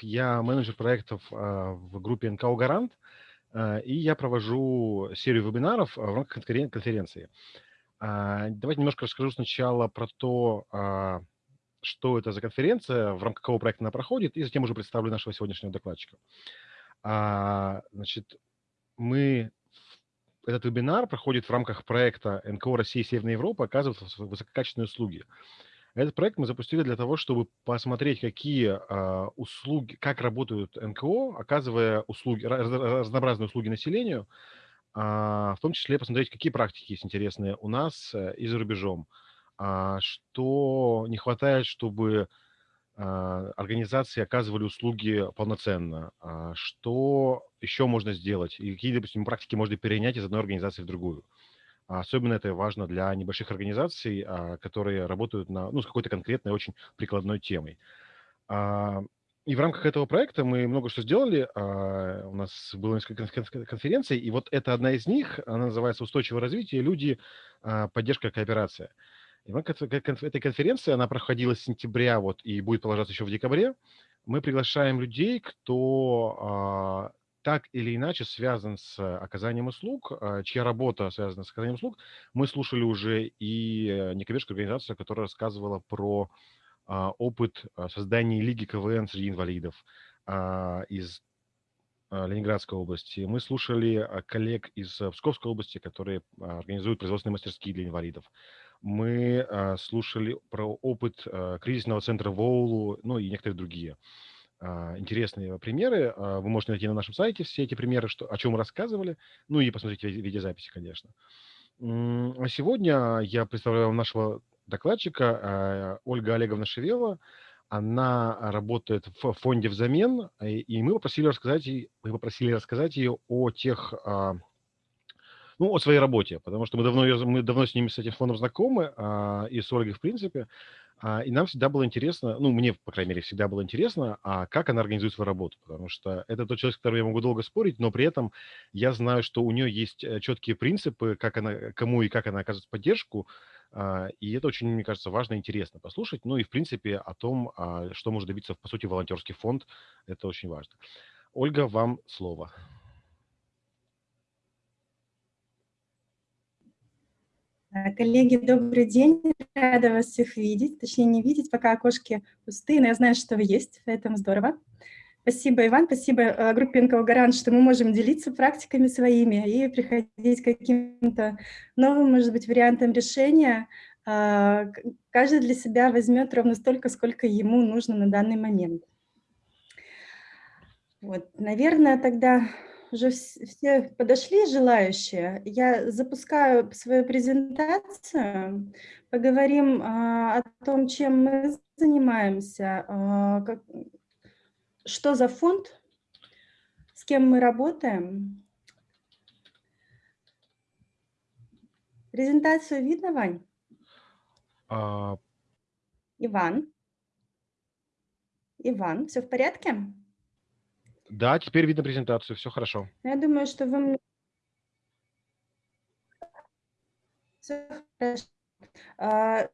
Я менеджер проектов в группе НКО «Гарант», и я провожу серию вебинаров в рамках конференции. Давайте немножко расскажу сначала про то, что это за конференция, в рамках какого проекта она проходит, и затем уже представлю нашего сегодняшнего докладчика. Значит, мы этот вебинар проходит в рамках проекта НКО России и Северной Европы оказывают высококачественные услуги. Этот проект мы запустили для того, чтобы посмотреть, какие э, услуги, как работают НКО, оказывая услуги, разнообразные услуги населению, э, в том числе посмотреть, какие практики есть интересные у нас э, и за рубежом, э, что не хватает, чтобы организации оказывали услуги полноценно, что еще можно сделать? И какие, допустим, практики можно перенять из одной организации в другую. Особенно это важно для небольших организаций, а, которые работают на, ну, с какой-то конкретной, очень прикладной темой. А, и в рамках этого проекта мы много что сделали. А, у нас было несколько конференций, и вот это одна из них, она называется «Устойчивое развитие. Люди. Поддержка. Кооперация». И в рамках этой конференции, она проходила с сентября вот, и будет продолжаться еще в декабре, мы приглашаем людей, кто так или иначе связан с оказанием услуг, а, чья работа связана с оказанием услуг. Мы слушали уже и э, некоммерческую организацию, которая рассказывала про а, опыт а, создания Лиги КВН среди инвалидов из Ленинградской области. Мы слушали коллег из Псковской области, которые организуют производственные мастерские для инвалидов. Мы слушали про опыт кризисного центра ВОУЛу, ну и некоторые другие. А, интересные примеры. А, вы можете найти на нашем сайте все эти примеры, что, о чем мы рассказывали, ну и посмотреть видеозаписи, конечно. А сегодня я представляю вам нашего докладчика а, Ольга Олеговна Шевелова. Она работает в фонде «Взамен», и мы попросили рассказать, мы попросили рассказать ее о тех ну, о своей работе, потому что мы давно, мы давно с ними, с этим фондом знакомы, и с Ольгой, в принципе. А, и нам всегда было интересно, ну, мне, по крайней мере, всегда было интересно, а как она организует свою работу, потому что это тот человек, с которым я могу долго спорить, но при этом я знаю, что у нее есть э, четкие принципы, как она, кому и как она оказывает поддержку, а, и это очень, мне кажется, важно и интересно послушать. Ну и, в принципе, о том, а, что может добиться, по сути, волонтерский фонд, это очень важно. Ольга, вам слово. Коллеги, добрый день. Рада вас всех видеть. Точнее, не видеть, пока окошки пустые, но я знаю, что вы есть, поэтому здорово. Спасибо, Иван, спасибо а, группе НКО «Гарант», что мы можем делиться практиками своими и приходить к каким-то новым, может быть, вариантам решения. А, каждый для себя возьмет ровно столько, сколько ему нужно на данный момент. Вот, наверное, тогда уже все подошли желающие. Я запускаю свою презентацию. Поговорим а, о том, чем мы занимаемся, а, как, что за фонд, с кем мы работаем. Презентацию видно, Вань? А... Иван? Иван, все в порядке? Да, теперь видно презентацию, все хорошо. Я думаю, что вы... Хорошо. А,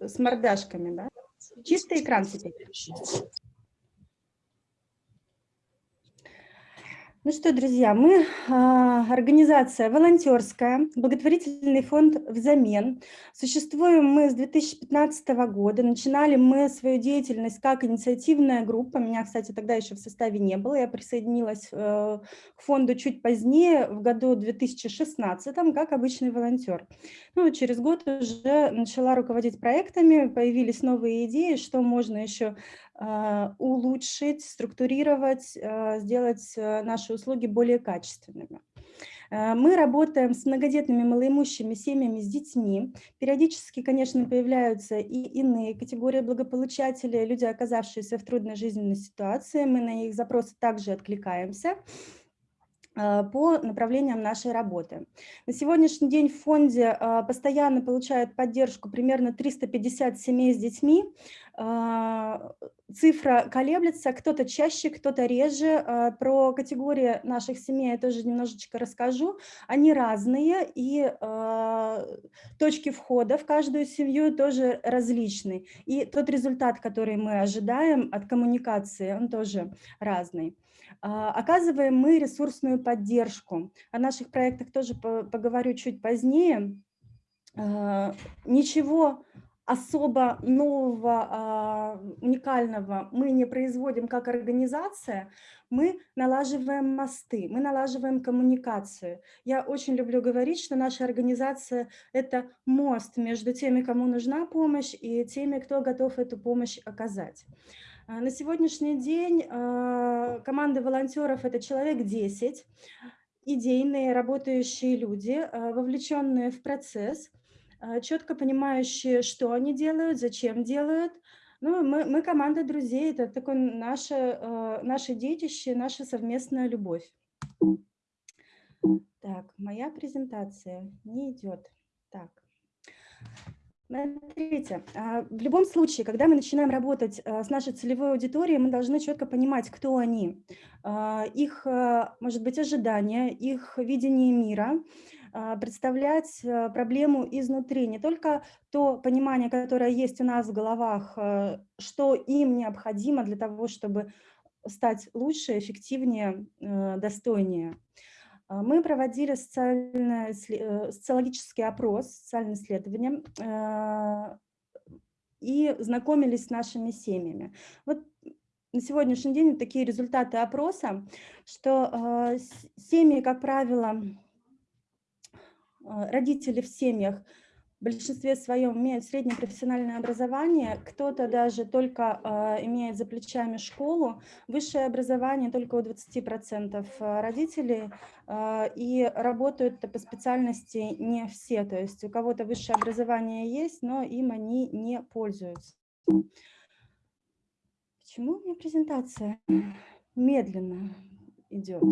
с мордашками, да? Чистый экран теперь. Ну что, друзья, мы а, организация волонтерская, благотворительный фонд «Взамен». Существуем мы с 2015 года. Начинали мы свою деятельность как инициативная группа. Меня, кстати, тогда еще в составе не было. Я присоединилась э, к фонду чуть позднее, в году 2016, как обычный волонтер. Ну, через год уже начала руководить проектами, появились новые идеи, что можно еще улучшить, структурировать, а, сделать а, наши услуги более качественными. Мы работаем с многодетными малоимущими семьями с детьми. Периодически, конечно, появляются и иные категории благополучателей, люди, оказавшиеся в трудной жизненной ситуации. Мы на их запросы также откликаемся по направлениям нашей работы. На сегодняшний день в фонде постоянно получают поддержку примерно 350 семей с детьми цифра колеблется, кто-то чаще, кто-то реже. Про категории наших семей я тоже немножечко расскажу. Они разные, и точки входа в каждую семью тоже различны. И тот результат, который мы ожидаем от коммуникации, он тоже разный. Э, оказываем мы ресурсную поддержку. О наших проектах тоже поговорю чуть позднее. Э, ничего особо нового, а, уникального мы не производим как организация, мы налаживаем мосты, мы налаживаем коммуникацию. Я очень люблю говорить, что наша организация – это мост между теми, кому нужна помощь, и теми, кто готов эту помощь оказать. А, на сегодняшний день а, команда волонтеров – это человек 10, идейные, работающие люди, вовлеченные в процесс – четко понимающие, что они делают, зачем делают. Ну, мы, мы команда друзей, это такое наше, э, наше детище, наша совместная любовь. Так, моя презентация не идет. Так. Смотрите, а, в любом случае, когда мы начинаем работать э, с нашей целевой аудиторией, мы должны четко понимать, кто они, а, их, может быть, ожидания, их видение мира, а, представлять проблему изнутри, не только то понимание, которое есть у нас в головах, что им необходимо для того, чтобы стать лучше, эффективнее, достойнее. А, мы проводили социологический опрос, социальное исследование и знакомились с нашими семьями. Вот на сегодняшний день такие результаты опроса, что семьи, как правило, а, родители в семьях в большинстве своем имеют среднее профессиональное образование, кто-то даже только э, имеет за плечами школу, высшее образование только у 20% родителей, э, и работают по специальности не все, то есть у кого-то высшее образование есть, но им они не пользуются. Почему у меня презентация медленно идет?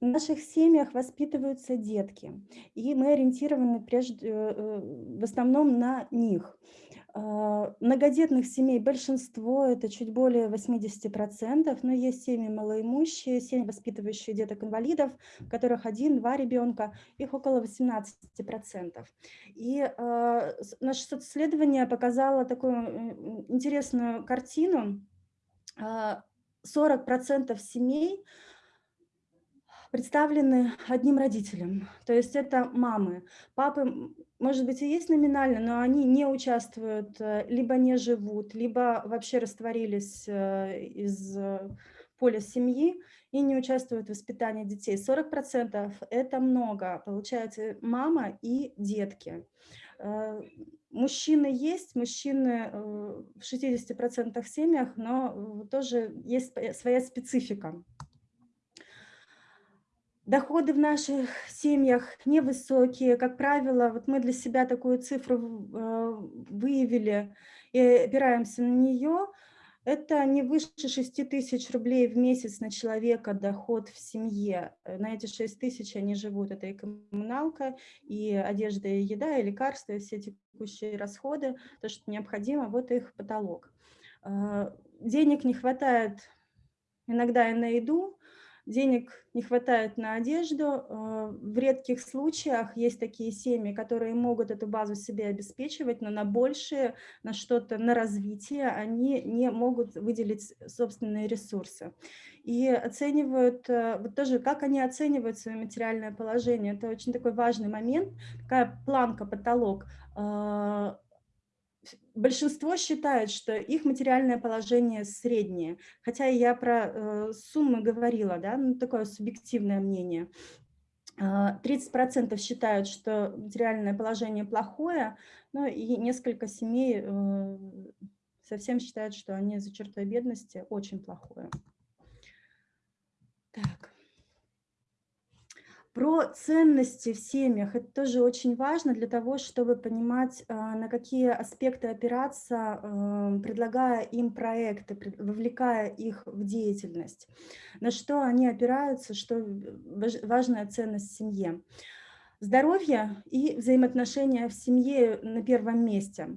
В наших семьях воспитываются детки, и мы ориентированы прежде, э, в основном на них. А, многодетных семей большинство, это чуть более 80%, но есть семьи малоимущие, семьи, воспитывающие деток-инвалидов, у которых один-два ребенка, их около 18%. И э, наше социсследование показало такую интересную картину. 40% а, семей представлены одним родителем, то есть это мамы. Папы, может быть, и есть номинально, но они не участвуют, э, либо не живут, либо вообще растворились э, из э, поля семьи и не участвуют в воспитании детей. 40% это много, получается мама и детки. Мужчины есть, мужчины в 60% семьях, но тоже есть своя специфика. Доходы в наших семьях невысокие. Как правило, вот мы для себя такую цифру э, выявили и опираемся на нее. Это не выше 6 тысяч рублей в месяц на человека доход в семье. На эти 6 тысяч они живут. Это и коммуналка, и одежда, и еда, и лекарства, и все текущие расходы, то, что необходимо, вот их потолок. Э, денег не хватает иногда и на еду, денег не хватает на одежду. Э, в редких случаях есть такие семьи, которые могут эту базу себе обеспечивать, но на большее, на что-то, на развитие они не могут выделить собственные ресурсы. И оценивают, э, вот тоже, как они оценивают свое материальное положение. Это очень такой важный момент, такая планка, потолок э, большинство считает, что их материальное положение среднее, хотя я про э, суммы говорила, да, ну, такое субъективное мнение. 30% а, считают, что материальное положение плохое, ну и несколько семей э, совсем считают, что они за чертой бедности очень плохое. Так. Про ценности в семьях. Это тоже очень важно для того, чтобы понимать, а, на какие аспекты опираться, эм, предлагая им проекты, вовлекая их в деятельность. На что они опираются, что важная ценность в семье. Здоровье и взаимоотношения в семье на первом месте.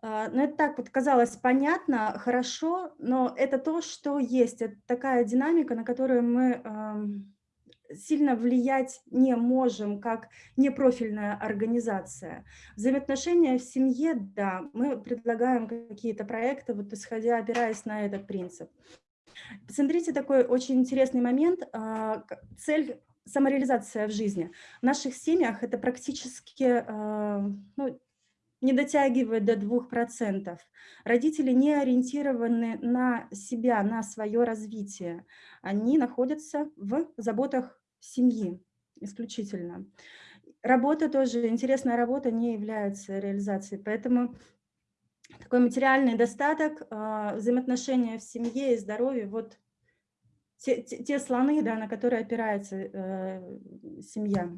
А, ну, это так вот казалось понятно, хорошо, но это то, что есть. Это такая динамика, на которую мы сильно влиять не можем, как непрофильная организация. Взаимоотношения в семье, да, мы предлагаем какие-то проекты, вот исходя, опираясь на этот принцип. Посмотрите такой очень интересный момент. А, цель самореализация в жизни. В наших семьях это практически а, ну, не дотягивает до 2%. Родители не ориентированы на себя, на свое развитие. Они находятся в заботах семьи исключительно. Работа тоже, интересная работа не является реализацией, поэтому такой материальный достаток, а, взаимоотношения в семье и здоровье, вот те, те, те слоны, да, на которые опирается э, семья.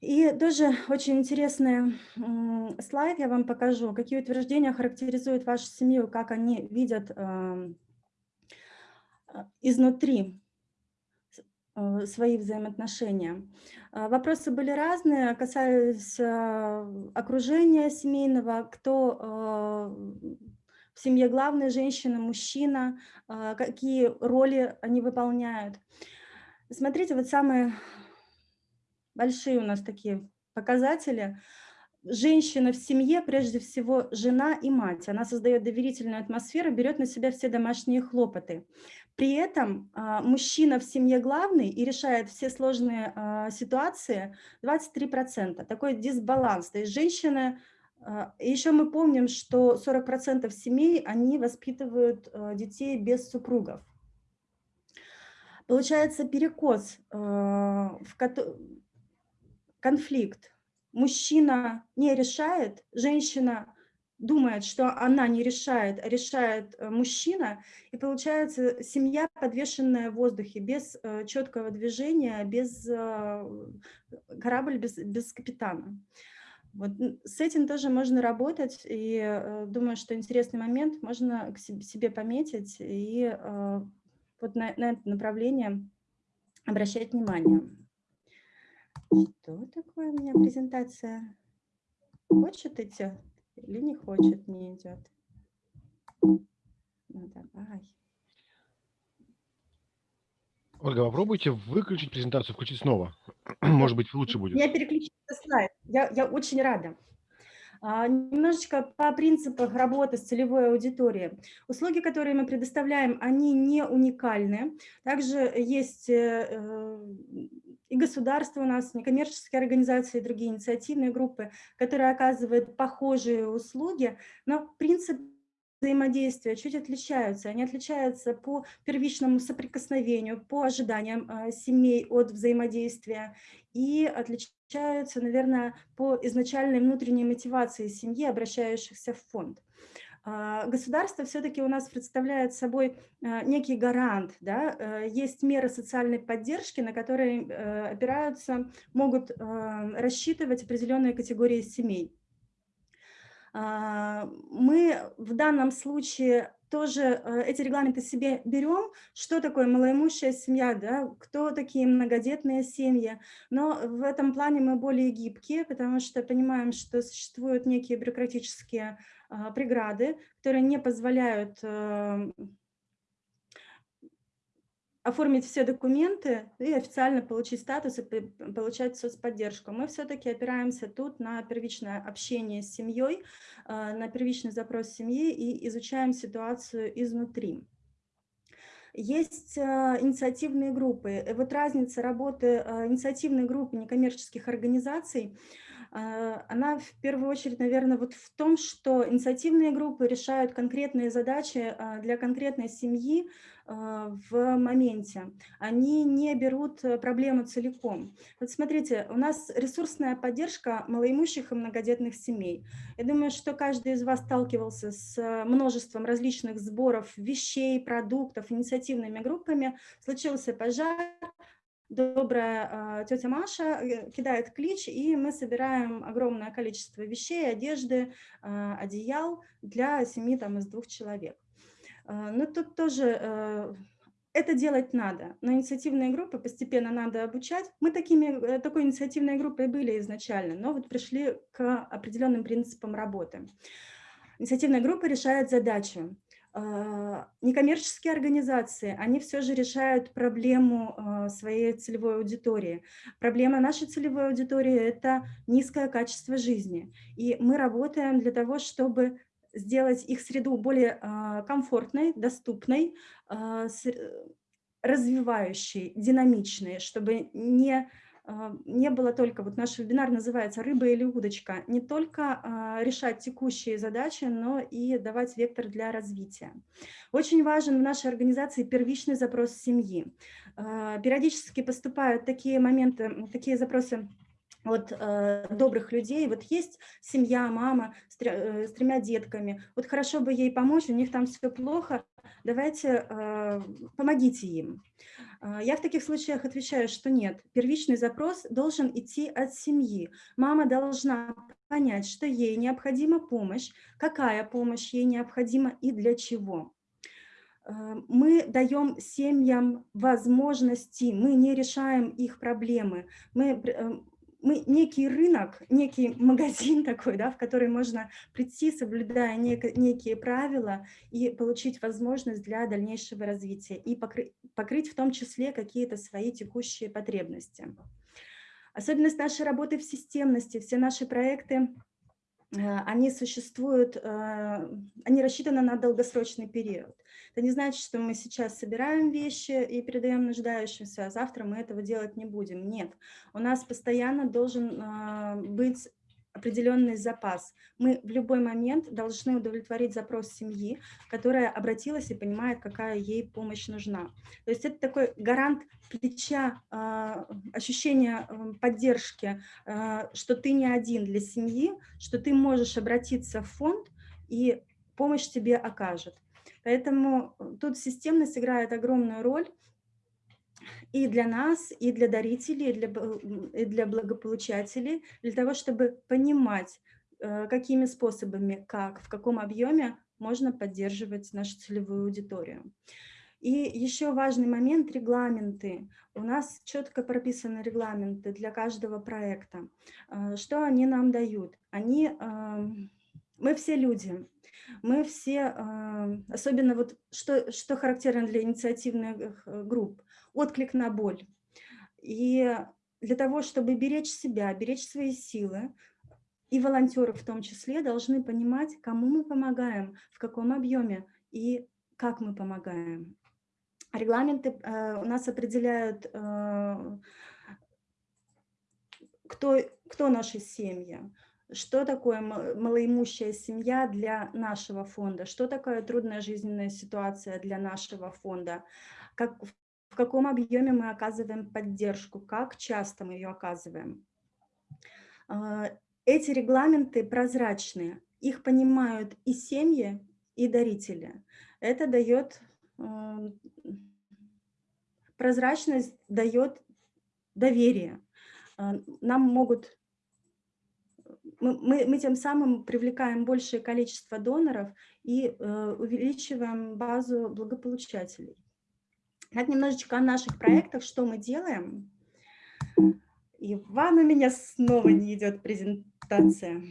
И тоже очень интересный слайд я вам покажу, какие утверждения характеризуют вашу семью, как они видят э, изнутри э, свои взаимоотношения. А, вопросы были разные, касались э, окружения семейного, кто в семье главная женщина, мужчина, а, какие роли они выполняют. Смотрите, вот самые большие у нас такие показатели. Женщина в семье, прежде всего, жена и мать. Она создает доверительную атмосферу, берет на себя все домашние хлопоты. При этом а, мужчина в семье главный и решает все сложные а, ситуации 23%. Такой дисбаланс. То есть женщина... А, еще мы помним, что 40% семей, они воспитывают детей без супругов. Получается перекос в конфликт. Мужчина не решает, женщина думает, что она не решает, а решает э, мужчина, и получается семья, подвешенная в воздухе, без э, четкого движения, без э, корабль, без, без капитана. Вот с этим тоже можно работать, и думаю, что интересный момент можно к себе пометить и вот на, на это направление обращать внимание. Что такое у меня презентация? Хочет идти или не хочет, не идет? Ну, давай. Ольга, попробуйте выключить презентацию, включить снова. Может быть, лучше будет. Я переключила слайд. Я, я очень рада. А, немножечко по принципам работы с целевой аудиторией. Услуги, которые мы предоставляем, они не уникальны. Также есть э, э, и государство у нас, некоммерческие организации, другие инициативные группы, которые оказывают похожие услуги, но принцип взаимодействия чуть отличаются. Они отличаются по первичному соприкосновению, по ожиданиям э, семей от взаимодействия и отличаются, наверное, по изначальной внутренней мотивации семьи, обращающихся в фонд. А, государство все-таки у нас представляет собой а, некий гарант. Да? Э, есть меры социальной поддержки, на которые э, опираются, могут а, рассчитывать определенные категории семей. Мы в данном случае тоже э, эти регламенты себе берем, что такое малоимущая семья, да, кто такие многодетные семьи, но в этом плане мы более гибкие, потому что понимаем, что существуют некие бюрократические а, преграды, которые не позволяют э, оформить все документы и официально получить статус и получать соцподдержку. Мы все-таки опираемся тут на первичное общение с семьей, а, на первичный запрос семьи и изучаем ситуацию изнутри. Есть а, инициативные группы. Вот разница работы а, инициативной группы некоммерческих организаций – а, она в первую очередь, наверное, вот в том, что инициативные группы решают конкретные задачи а, для конкретной семьи а, в моменте. Они не берут э, проблему целиком. Вот смотрите, у нас ресурсная поддержка малоимущих и многодетных семей. Я думаю, что каждый из вас сталкивался с э, множеством различных сборов вещей, продуктов, инициативными группами. Случился пожар, добрая э, тетя Маша э, кидает клич, и мы собираем огромное количество вещей, одежды, э, одеял для семьи там, из двух человек. Э, но тут тоже э, это делать надо, но инициативные группы постепенно надо обучать. Мы такими, э, такой инициативной группой были изначально, но вот пришли к определенным принципам работы. Инициативная группа решает задачу. А, некоммерческие организации, они все же решают проблему а, своей целевой аудитории. Проблема нашей целевой аудитории – это низкое качество жизни. И мы работаем для того, чтобы сделать их среду более а, комфортной, доступной, а, развивающей, динамичной, чтобы не, не было только, вот наш вебинар называется «Рыба или удочка», не только решать текущие задачи, но и давать вектор для развития. Очень важен в нашей организации первичный запрос семьи. Периодически поступают такие моменты, такие запросы вот э, добрых людей, вот есть семья, мама с, э, с тремя детками, вот хорошо бы ей помочь, у них там все плохо, давайте э, помогите им. Э, я в таких случаях отвечаю, что нет, первичный запрос должен идти от семьи. Мама должна понять, что ей необходима помощь, какая помощь ей необходима и для чего. Э, мы даем семьям возможности, мы не решаем их проблемы, мы э, мы некий рынок, некий магазин такой, да, в который можно прийти, соблюдая нек некие правила и получить возможность для дальнейшего развития и покры покрыть в том числе какие-то свои текущие потребности. Особенность нашей работы в системности, все наши проекты они существуют, э, они рассчитаны на долгосрочный период. Это не значит, что мы сейчас собираем вещи и передаем нуждающимся, а завтра мы этого делать не будем. Нет, у нас постоянно должен э, быть определенный запас. Мы в любой момент должны удовлетворить запрос семьи, которая обратилась и понимает, какая ей помощь нужна. То есть это такой гарант плеча, а, ощущение поддержки, а, что ты не один для семьи, что ты можешь обратиться в фонд, и помощь тебе окажет. Поэтому тут системность играет огромную роль, и для нас, и для дарителей, и для, и для благополучателей, для того, чтобы понимать, э, какими способами, как, в каком объеме можно поддерживать нашу целевую аудиторию. И еще важный момент – регламенты. У нас четко прописаны регламенты для каждого проекта. Э, что они нам дают? Они, эм, мы все люди, мы все, э, особенно вот что, что характерно для инициативных групп, отклик на боль. И для того, чтобы беречь себя, беречь свои силы, и волонтеры в том числе должны понимать, кому мы помогаем, в каком объеме и как мы помогаем. Регламенты э, у нас определяют, э, кто, кто наши семьи, что такое малоимущая семья для нашего фонда, что такое трудная жизненная ситуация для нашего фонда, как, в каком объеме мы оказываем поддержку, как часто мы ее оказываем. А, эти регламенты прозрачные, их понимают и семьи, и дарители. Это дает, прозрачность дает доверие. А, нам могут, мы, мы, мы тем самым привлекаем большее количество доноров и э, увеличиваем базу благополучателей. Так, немножечко о наших проектах, что мы делаем. Иван, у меня снова не идет презентация.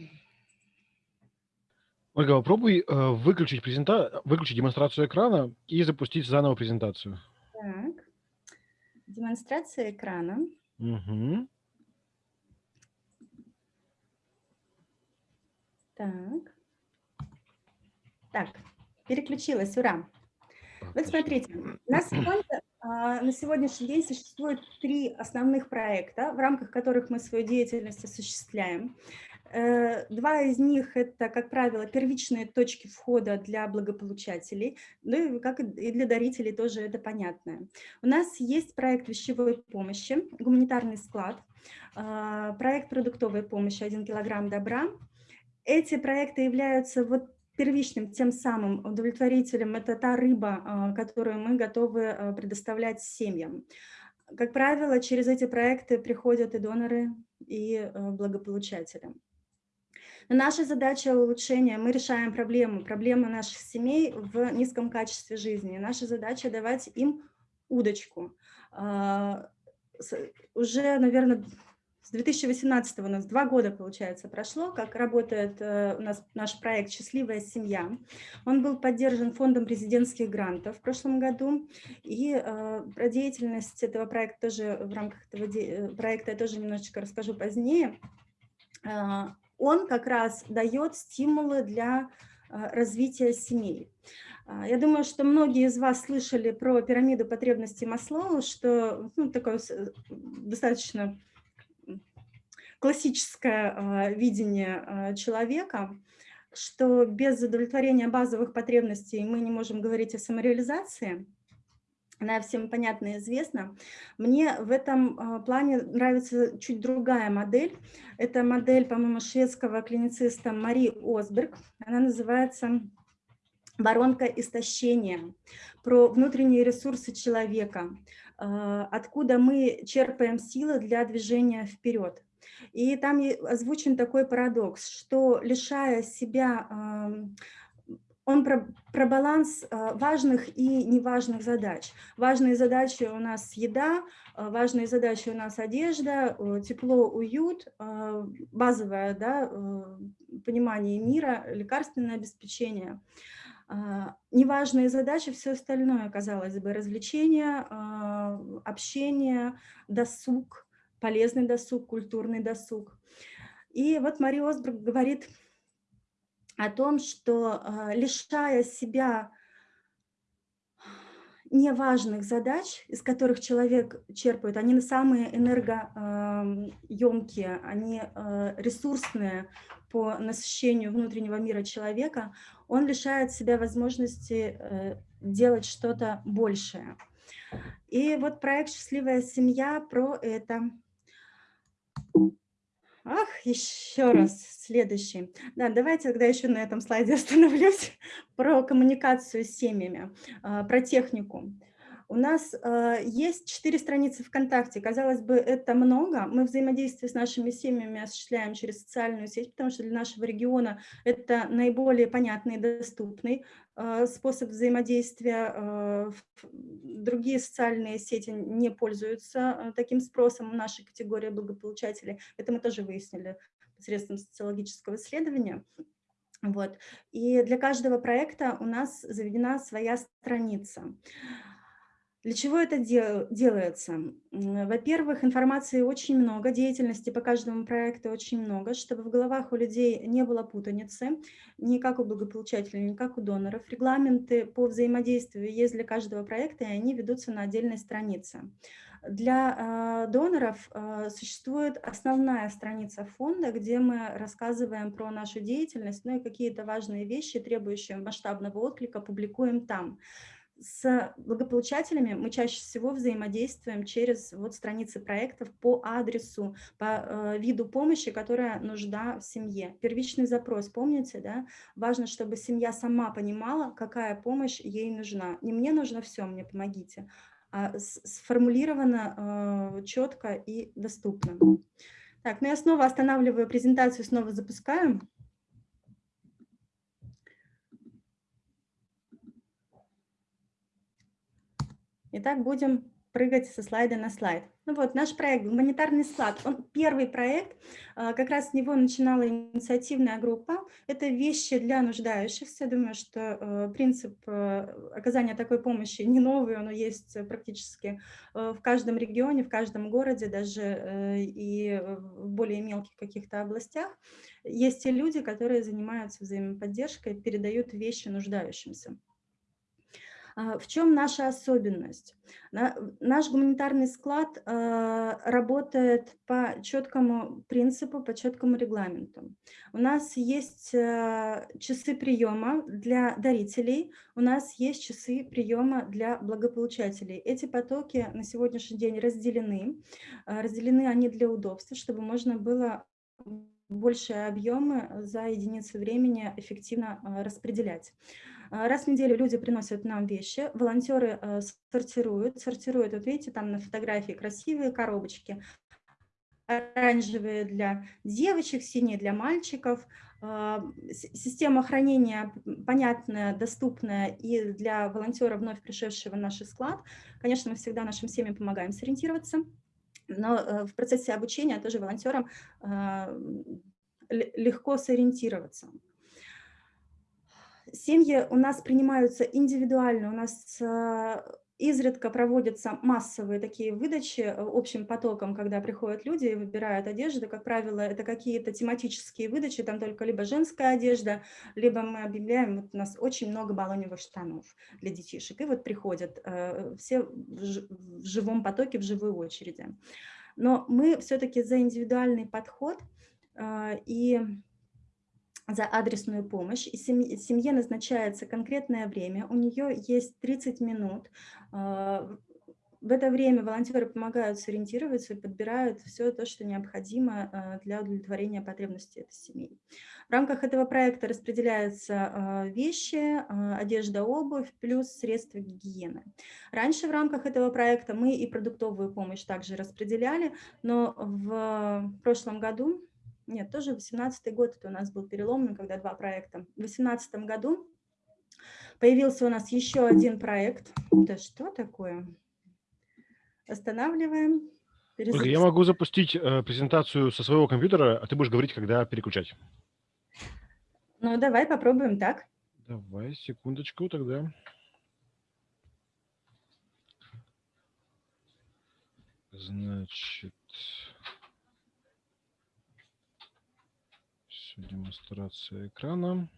Ольга, попробуй э, выключить, презента... выключить демонстрацию экрана и запустить заново презентацию. Так, демонстрация экрана. Угу. Так. Так, переключилась, ура. Вот смотрите, у нас в фонде а, на сегодняшний день существует три основных проекта, в рамках которых мы свою деятельность осуществляем. Э, два из них – это, как правило, первичные точки входа для благополучателей, ну и как и для дарителей тоже это понятно. У нас есть проект вещевой помощи, гуманитарный склад, а, проект продуктовой помощи «1 килограмм добра». Эти проекты являются вот первичным, тем самым удовлетворителем – это та рыба, а, которую мы готовы а, предоставлять семьям. Как правило, через эти проекты приходят и доноры, и а, благополучатели. наша задача улучшения, мы решаем проблему, проблему наших семей в низком качестве жизни. Наша задача давать им удочку. Уже, наверное, с 2018 у нас два года, получается, прошло, как работает э, у нас наш проект «Счастливая семья». Он был поддержан фондом президентских грантов в прошлом году. И э, про деятельность этого проекта тоже в рамках этого э, проекта я тоже немножечко расскажу позднее. Он как раз дает стимулы для развития семей. Я думаю, что многие из вас слышали про пирамиду потребностей Маслоу, что ну, такое достаточно классическое а, видение а, человека, что без удовлетворения базовых потребностей мы не можем говорить о самореализации, она всем понятна и известна. Мне в этом а, плане нравится чуть другая модель. Это модель, по-моему, шведского клинициста Мари Осберг. Она называется «Воронка истощения», про внутренние ресурсы человека, откуда мы черпаем силы для движения вперед. И там озвучен такой парадокс, что лишая себя, он про, про баланс а, важных и неважных задач. Важные задачи у нас еда, а, важные задачи у нас одежда, тепло, уют, а, базовое да, понимание мира, лекарственное обеспечение. Неважные задачи, все остальное, казалось бы, развлечения, общение, досуг, полезный досуг, культурный досуг. И вот Мария Осбрук говорит о том, что а, лишая себя неважных задач, из которых человек черпает, они самые энергоемкие, они а, ресурсные по насыщению внутреннего мира человека, он лишает себя возможности э, делать что-то большее. И вот проект «Счастливая семья» про это. Ах, еще раз, следующий. Да, давайте тогда еще на этом слайде остановлюсь про коммуникацию с семьями, а, про технику. У нас э, есть четыре страницы ВКонтакте. Казалось бы, это много. Мы взаимодействие с нашими семьями осуществляем через социальную сеть, потому что для нашего региона это наиболее понятный и доступный э, способ взаимодействия. Э, другие социальные сети не пользуются э, таким спросом. Наша категория благополучателей. Это мы тоже выяснили посредством социологического исследования. Вот. И для каждого проекта у нас заведена своя страница. Для чего это дел делается? Во-первых, информации очень много, деятельности по каждому проекту очень много, чтобы в головах у людей не было путаницы, ни как у благополучателей, ни как у доноров. Регламенты по взаимодействию есть для каждого проекта, и они ведутся на отдельной странице. Для э, доноров э, существует основная страница фонда, где мы рассказываем про нашу деятельность, ну и какие-то важные вещи, требующие масштабного отклика, публикуем там с благополучателями мы чаще всего взаимодействуем через вот страницы проектов по адресу, по э, виду помощи, которая нужна в семье. Первичный запрос, помните, да? Важно, чтобы семья сама понимала, какая помощь ей нужна. Не мне нужно все, мне помогите, а сформулировано э, четко и доступно. Так, ну я снова останавливаю презентацию, снова запускаем. Итак, будем прыгать со слайда на слайд. Ну вот, наш проект «Гуманитарный склад», он первый проект, а, как раз с него начинала инициативная группа. Это вещи для нуждающихся. Думаю, что э, принцип э, оказания такой помощи не новый, он есть практически э, в каждом регионе, в каждом городе, даже и в более мелких каких-то областях. Есть те люди, которые занимаются взаимоподдержкой, передают вещи нуждающимся. А, в чем наша особенность? Наш гуманитарный склад а, работает по четкому принципу, по четкому регламенту. У нас есть а, часы приема для дарителей, у нас есть часы приема для благополучателей. Эти потоки на сегодняшний день разделены. Разделены они для удобства, чтобы можно было большие объемы за единицу времени эффективно распределять. А, раз в неделю люди приносят нам вещи, волонтеры э, сортируют, сортируют, вот видите, там на фотографии красивые коробочки, оранжевые для девочек, синие для мальчиков, а, система хранения понятная, доступная и для волонтера, вновь пришедшего в наш склад. Конечно, мы всегда нашим семьям помогаем сориентироваться, но э, в процессе обучения тоже волонтерам легко сориентироваться. Семьи у нас принимаются индивидуально, у нас а, Изредка проводятся массовые такие выдачи э, общим потоком, когда приходят люди и выбирают одежду. Как правило, это какие-то тематические выдачи, там только либо женская одежда, либо мы объявляем, вот у нас очень много баллоневых штанов для детишек. И вот приходят э, все в живом потоке, в живой очереди. Но мы все-таки за индивидуальный подход э, и за адресную помощь, и семье назначается конкретное время, у нее есть 30 минут. А, в это время волонтеры помогают сориентироваться и подбирают все то, что необходимо а, для удовлетворения потребностей этой семьи. В рамках этого проекта распределяются а, вещи, одежда, обувь, плюс средства гигиены. Раньше в рамках этого проекта мы и продуктовую помощь также распределяли, но в прошлом году нет, тоже 18 год это у нас был переломный, когда два проекта. В 18 году появился у нас еще один проект. Да что такое? Останавливаем. Ольга, я могу запустить э, презентацию со своего компьютера, а ты будешь говорить, когда переключать. Ну, давай попробуем так. Давай, секундочку тогда. Значит... демонстрация экрана.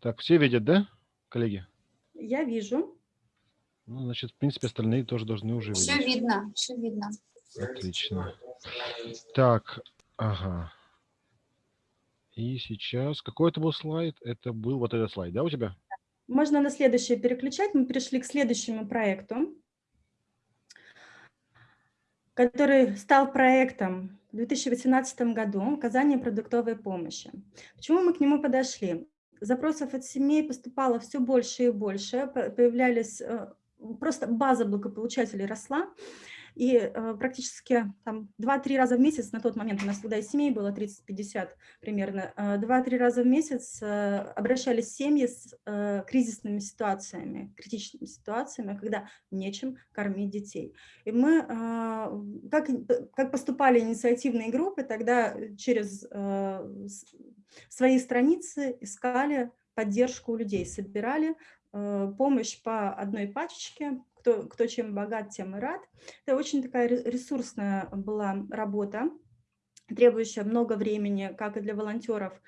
Так, все видят, да, коллеги? Я вижу. Ну, значит, в принципе, остальные тоже должны уже видеть. Все видно, все видно. Отлично. Так, ага. И сейчас, какой это был слайд? Это был вот этот слайд, да, у тебя? Можно на следующий переключать. Мы перешли к следующему проекту который стал проектом в 2018 году оказания продуктовой помощи. Почему мы к нему подошли? Запросов от семей поступало все больше и больше, появлялись, э, просто база благополучателей росла, и э, практически там 2-3 раза в месяц, на тот момент у нас тогда и семей было 30-50 примерно, э, 2-3 раза в месяц э, обращались семьи с э, кризисными ситуациями, критичными ситуациями, когда нечем кормить детей. И мы, э, как, как поступали инициативные группы, тогда через э, свои страницы искали поддержку у людей, собирали э, помощь по одной пачечке, кто, кто чем богат, тем и рад. Это очень такая ресурсная была работа, требующая много времени, как и для волонтеров.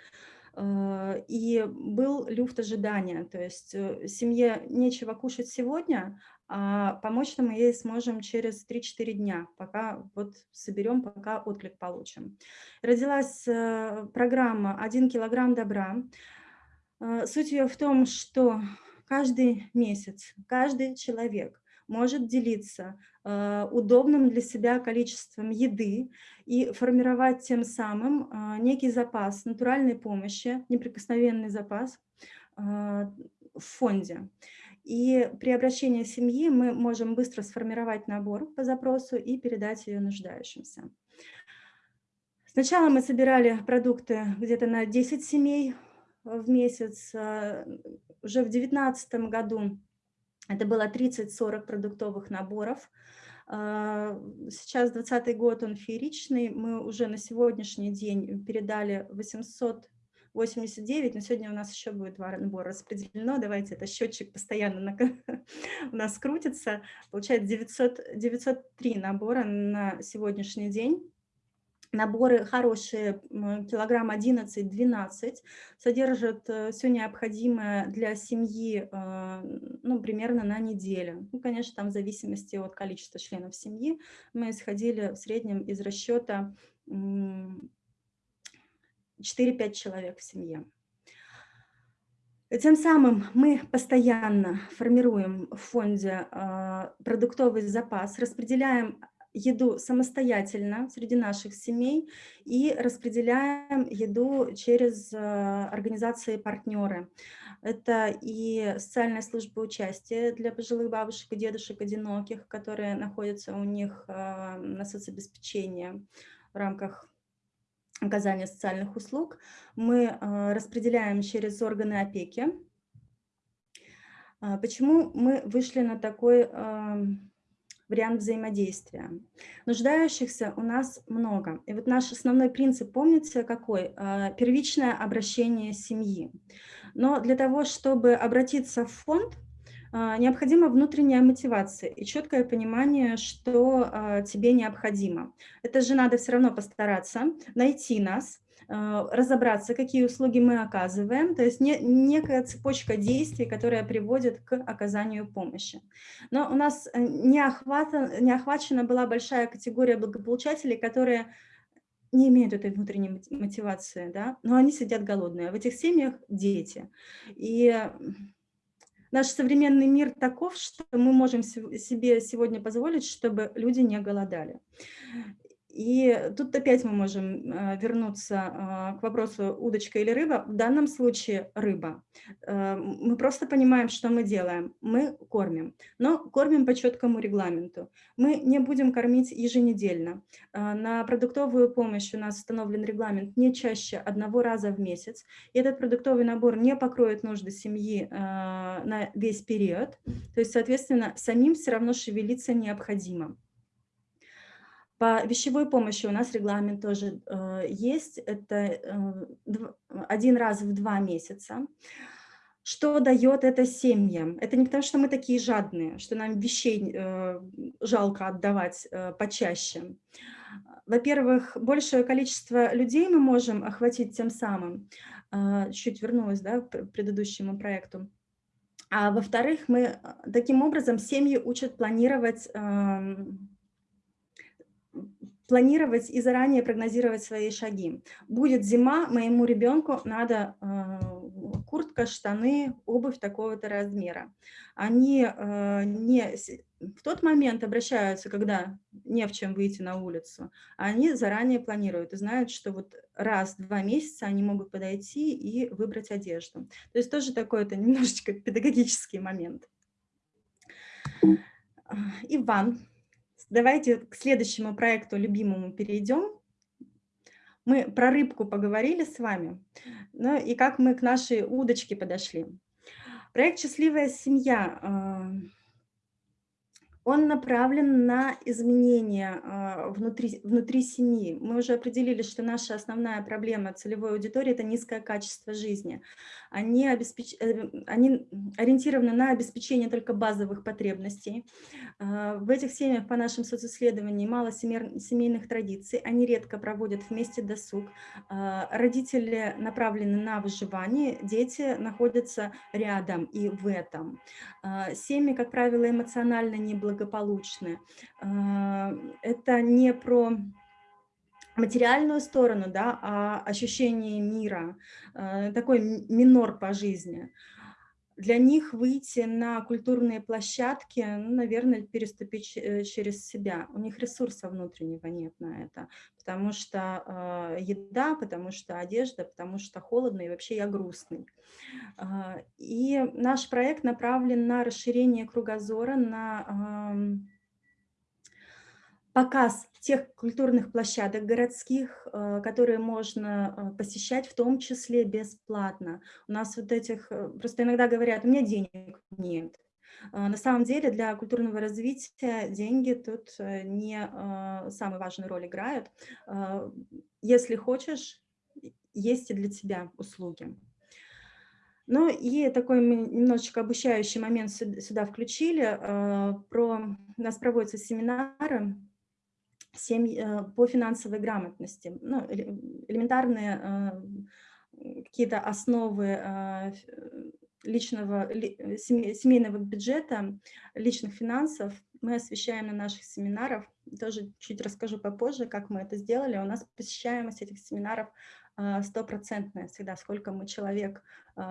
Э, и был люфт ожидания, то есть э, семье нечего кушать сегодня, а помочь мы ей сможем через 3-4 дня, пока вот соберем, пока отклик получим. Родилась э, программа «Один килограмм добра». Суть ее в том, что каждый месяц, каждый человек может делиться э, удобным для себя количеством еды и формировать тем самым э, некий запас натуральной помощи, неприкосновенный запас э, в фонде. И при обращении семьи мы можем быстро сформировать набор по запросу и передать ее нуждающимся. Сначала мы собирали продукты где-то на 10 семей в месяц. Уже в 2019 году это было 30-40 продуктовых наборов. А, сейчас 2020 год, он фееричный. Мы уже на сегодняшний день передали 889, но сегодня у нас еще будет два набора распределено. Давайте, это счетчик постоянно у нас крутится. Получается 900, 903 набора на сегодняшний день. Наборы хорошие, килограмм 11-12, содержат э, все необходимое для семьи, э, ну, примерно на неделю. Ну, конечно, там в зависимости от количества членов семьи мы исходили в среднем из расчета 4-5 человек в семье. Тем самым мы постоянно формируем в фонде э, продуктовый запас, распределяем еду самостоятельно среди наших семей и распределяем еду через э, организации-партнеры. Это и социальная служба участия для пожилых бабушек и дедушек одиноких, которые находятся у них а, на соцобеспечении в рамках оказания социальных услуг. Мы а, распределяем через органы опеки. Почему мы вышли на такой вариант взаимодействия. Нуждающихся у нас много. И вот наш основной принцип, помните, какой? Первичное обращение семьи. Но для того, чтобы обратиться в фонд, а, необходима внутренняя мотивация и четкое понимание, что а, тебе необходимо. Это же надо все равно постараться найти нас, а, разобраться, какие услуги мы оказываем, то есть не, некая цепочка действий, которая приводит к оказанию помощи. Но у нас э, не, охвата, не охвачена была большая категория благополучателей, которые не имеют этой внутренней мотивации, да, но они сидят голодные. А в этих семьях дети. И наш современный мир таков, что мы можем себе сегодня позволить, чтобы люди не голодали. И тут опять мы можем э, вернуться э, к вопросу удочка или рыба. В данном случае рыба. Э, мы просто понимаем, что мы делаем. Мы кормим, но кормим по четкому регламенту. Мы не будем кормить еженедельно. На продуктовую помощь у нас установлен регламент не чаще одного раза в месяц. И этот продуктовый набор не покроет нужды семьи на весь период. То есть, соответственно, самим все равно шевелиться необходимо. По вещевой помощи у нас регламент тоже э, есть. Это э, один раз в два месяца. Что дает это семьям? Это не потому, что мы такие жадные, что нам вещей э, жалко отдавать э, почаще. Во-первых, большее количество людей мы можем охватить тем самым. Э, чуть вернулась да, к предыдущему проекту. А во-вторых, мы э, таким образом семьи учат планировать э, планировать и заранее прогнозировать свои шаги. Будет зима, моему ребенку надо э, куртка, штаны, обувь такого-то размера. Они э, не в тот момент обращаются, когда не в чем выйти на улицу, а они заранее планируют и знают, что вот раз в два месяца они могут подойти и выбрать одежду. То есть тоже такой это немножечко педагогический момент. Иван Давайте к следующему проекту любимому перейдем. Мы про рыбку поговорили с вами, ну и как мы к нашей удочке подошли. Проект «Счастливая семья» а, он направлен на изменения а, внутри, внутри семьи. Мы уже определили, что наша основная проблема целевой аудитории – это низкое качество жизни. Они, обеспеч... Э, они ориентированы на обеспечение только базовых потребностей. А, в этих семьях, по нашим социсследованиям, мало семейных традиций, они редко проводят вместе досуг. А, родители направлены на выживание, дети находятся рядом и в этом. Семьи, как правило, эмоционально неблагополучны, благополучны. А, это не про материальную сторону, да, а ощущение мира, а, такой минор по жизни. Для них выйти на культурные площадки, ну, наверное, переступить э, через себя. У них ресурса внутреннего нет на это, потому что э, еда, потому что одежда, потому что холодно и вообще я грустный. Э, и наш проект направлен на расширение кругозора, на... Э, показ тех культурных площадок городских, э, которые можно э, посещать, в том числе бесплатно. У нас вот этих, э, просто иногда говорят, у меня денег нет. На самом деле для культурного развития деньги тут не самую важную роль играют. Если хочешь, есть и для тебя услуги. Ну и такой мы немножечко обучающий момент сюда включили. Про, у нас проводятся семинары семьи, э, по финансовой грамотности, ну, элементарные э, какие-то основы э, личного, семейного бюджета, личных финансов мы освещаем на наших семинарах. Тоже чуть расскажу попозже, как мы это сделали. У нас посещаемость этих семинаров стопроцентная всегда. Сколько мы человек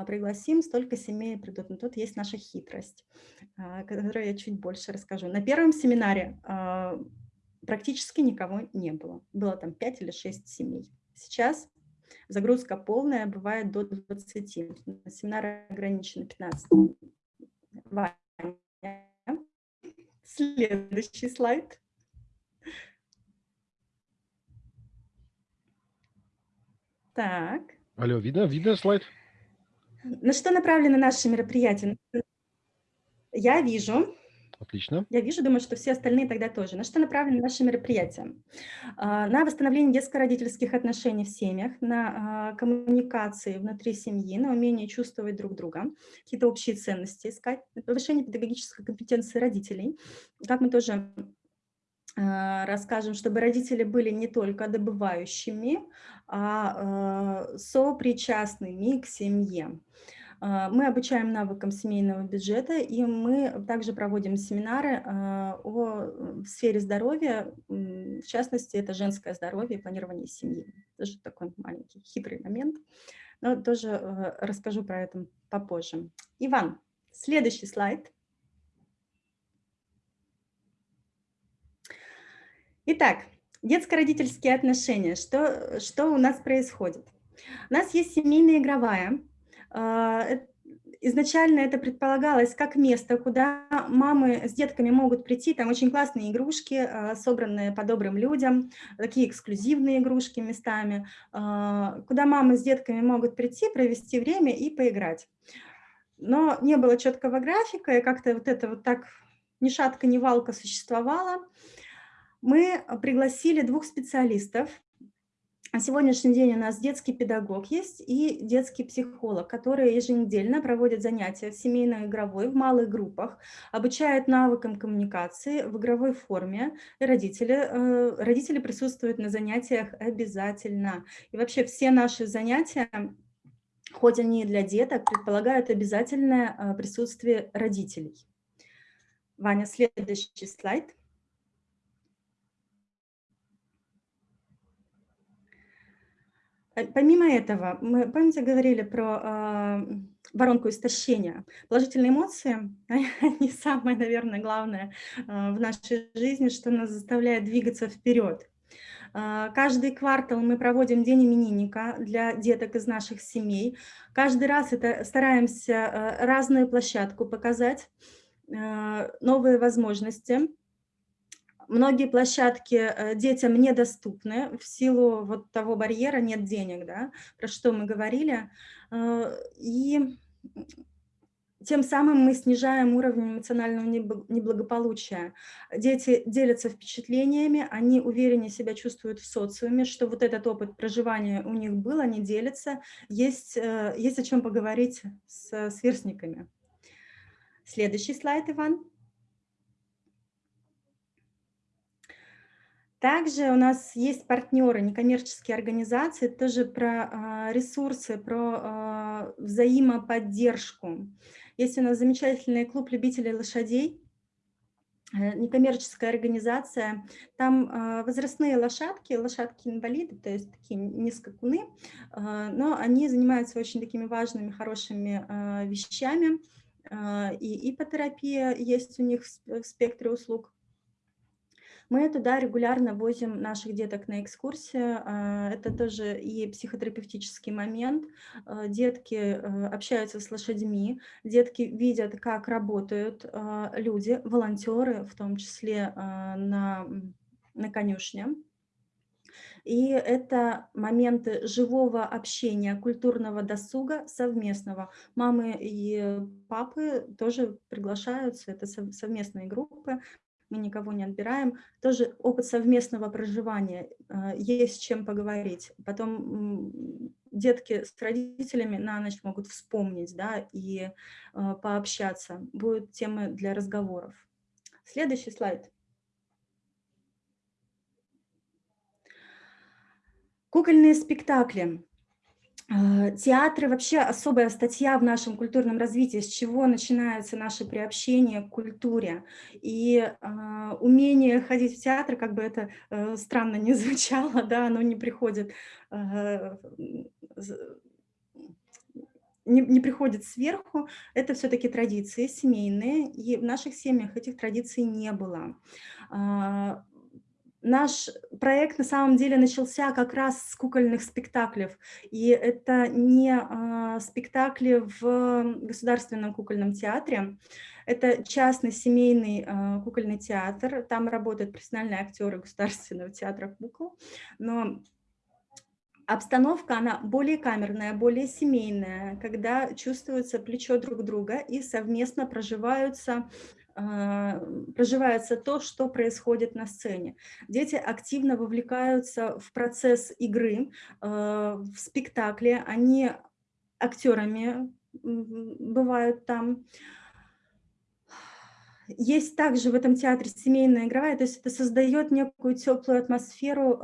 пригласим, столько семей придут. Но тут есть наша хитрость, которую я чуть больше расскажу. На первом семинаре практически никого не было. Было там 5 или 6 семей. Сейчас Загрузка полная, бывает до 20. Семинары ограничены 15. Ваня. Следующий слайд. Так. Алло, видно, видно слайд? На что направлены наши мероприятия? Я вижу. Отлично. Я вижу, думаю, что все остальные тогда тоже. На что направлены наши мероприятия? А, на восстановление детско-родительских отношений в семьях, на а, коммуникации внутри семьи, на умение чувствовать друг друга, какие-то общие ценности искать, на повышение педагогической компетенции родителей. Как мы тоже а, расскажем, чтобы родители были не только добывающими, а сопричастными к семье. А, мы обучаем навыкам семейного бюджета, и мы также проводим семинары а, о сфере здоровья, в частности, это женское здоровье и планирование семьи. Тоже такой маленький хитрый момент, но тоже э, расскажу про это попозже. Иван, следующий слайд. Итак, детско-родительские отношения. Что, что у нас происходит? У нас есть семейная игровая, изначально это предполагалось как место, куда мамы с детками могут прийти, там очень классные игрушки, а, собранные по добрым людям, такие эксклюзивные игрушки местами, а, куда мамы с детками могут прийти, провести время и поиграть. Но не было четкого графика, и как-то вот это вот так ни шатка, ни валка существовало. Мы пригласили двух специалистов, на сегодняшний день у нас детский педагог есть и детский психолог, которые еженедельно проводят занятия в семейно-игровой, в малых группах, обучают навыкам коммуникации в игровой форме. Родители, э, родители присутствуют на занятиях обязательно. И вообще все наши занятия, хоть они и для деток, предполагают обязательное э, присутствие родителей. Ваня, следующий слайд. Помимо этого, мы, помните, говорили про э, воронку истощения. Положительные эмоции, они самое, наверное, главное э, в нашей жизни, что нас заставляет двигаться вперед. Э, каждый квартал мы проводим день именинника для деток из наших семей. Каждый раз это стараемся э, разную площадку показать, э, новые возможности – Многие площадки э, детям недоступны в силу вот того барьера «нет денег», да, про что мы говорили. Э, и тем самым мы снижаем уровень эмоционального неблагополучия. Дети делятся впечатлениями, они увереннее себя чувствуют в социуме, что вот этот опыт проживания у них был, они делятся, есть, э, есть о чем поговорить с сверстниками. Следующий слайд, Иван. Также у нас есть партнеры, некоммерческие организации, тоже про а, ресурсы, про а, взаимоподдержку. Есть у нас замечательный клуб любителей лошадей, э, некоммерческая организация. Там а, возрастные лошадки, лошадки-инвалиды, то есть такие низкокуны, но они занимаются очень такими важными, хорошими вещами. И ипотерапия есть у них в спектре услуг. Мы туда регулярно возим наших деток на экскурсии. А, это тоже и психотерапевтический момент. А, детки э, общаются с лошадьми, детки видят, как работают а, люди, волонтеры, в том числе на, на конюшне. И это моменты живого общения, культурного досуга совместного. Мамы и папы тоже приглашаются, это совместные группы, мы никого не отбираем. Тоже опыт совместного проживания, а, есть чем поговорить. Потом детки с родителями на ночь могут вспомнить да, и а, пообщаться. Будут темы для разговоров. Следующий слайд. Кукольные спектакли. А, театры вообще особая статья в нашем культурном развитии, с чего начинается наше приобщение к культуре. И э, умение ходить в театр, как бы это э, странно не звучало, да, оно не приходит, э, не, не приходит сверху, это все-таки традиции семейные, и в наших семьях этих традиций не было наш проект на самом деле начался как раз с кукольных спектаклей. И это не а, спектакли в Государственном кукольном театре, это частный семейный а, кукольный театр, там работают профессиональные актеры Государственного театра кукол, но обстановка, она более камерная, более семейная, когда чувствуется плечо друг друга и совместно проживаются проживается то, что происходит на сцене. Дети активно вовлекаются в процесс игры, а, в спектакле, они актерами бывают там. Есть также в этом театре семейная игровая, то есть это создает некую теплую атмосферу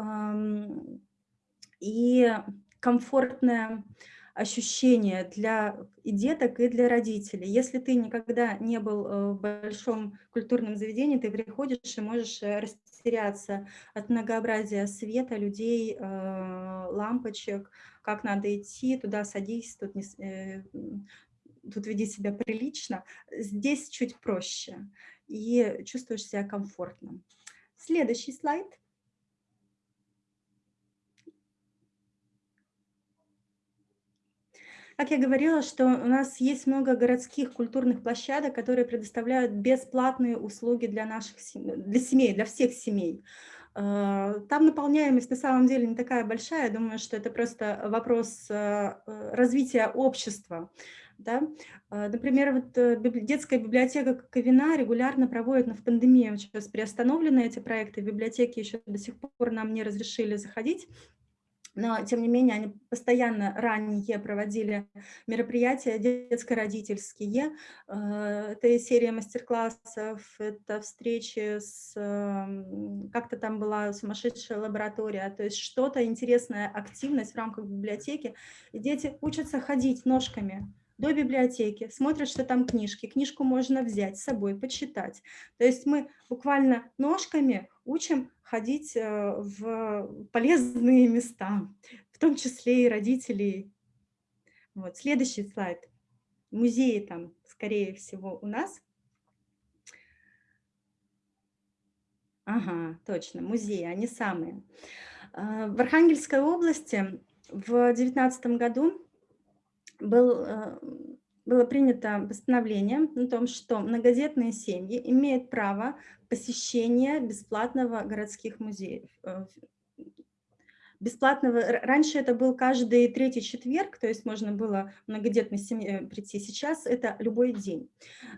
и комфортное ощущение для и деток, и для родителей. Если ты никогда не был э, в большом культурном заведении, ты приходишь и можешь э, растеряться от многообразия света, людей, э, лампочек, как надо идти, туда садись, тут, не, тут веди себя прилично. Здесь чуть проще и чувствуешь себя комфортно. Следующий слайд. Как я говорила, что у нас есть много городских культурных площадок, которые предоставляют бесплатные услуги для наших для семей, для всех семей. А, там наполняемость на самом деле не такая большая, я думаю, что это просто вопрос а, э, развития общества. Да? Например, вот э, детская библиотека Ковина регулярно проводит, но в пандемии сейчас приостановлены эти проекты, библиотеки еще до сих пор нам не разрешили заходить, но, тем не менее, они постоянно ранее проводили мероприятия детско-родительские. Э, это серия мастер-классов, это встречи с... Эм, как-то там была сумасшедшая лаборатория, то есть что-то интересная активность в рамках библиотеки. И дети учатся ходить ножками до библиотеки, смотрят, что там книжки. Книжку можно взять с собой, почитать. То есть мы буквально ножками учим ходить э, в полезные места, в том числе и родителей. Вот. Следующий слайд. Музеи там, скорее всего, у нас. Ага, точно, музеи, они самые. Э, в Архангельской области в 2019 году был, э, было принято постановление о том, что многодетные семьи имеют право посещения бесплатного городских музеев, э, бесплатного, раньше это был каждый третий четверг, то есть можно было многодетной семье прийти, сейчас это любой день.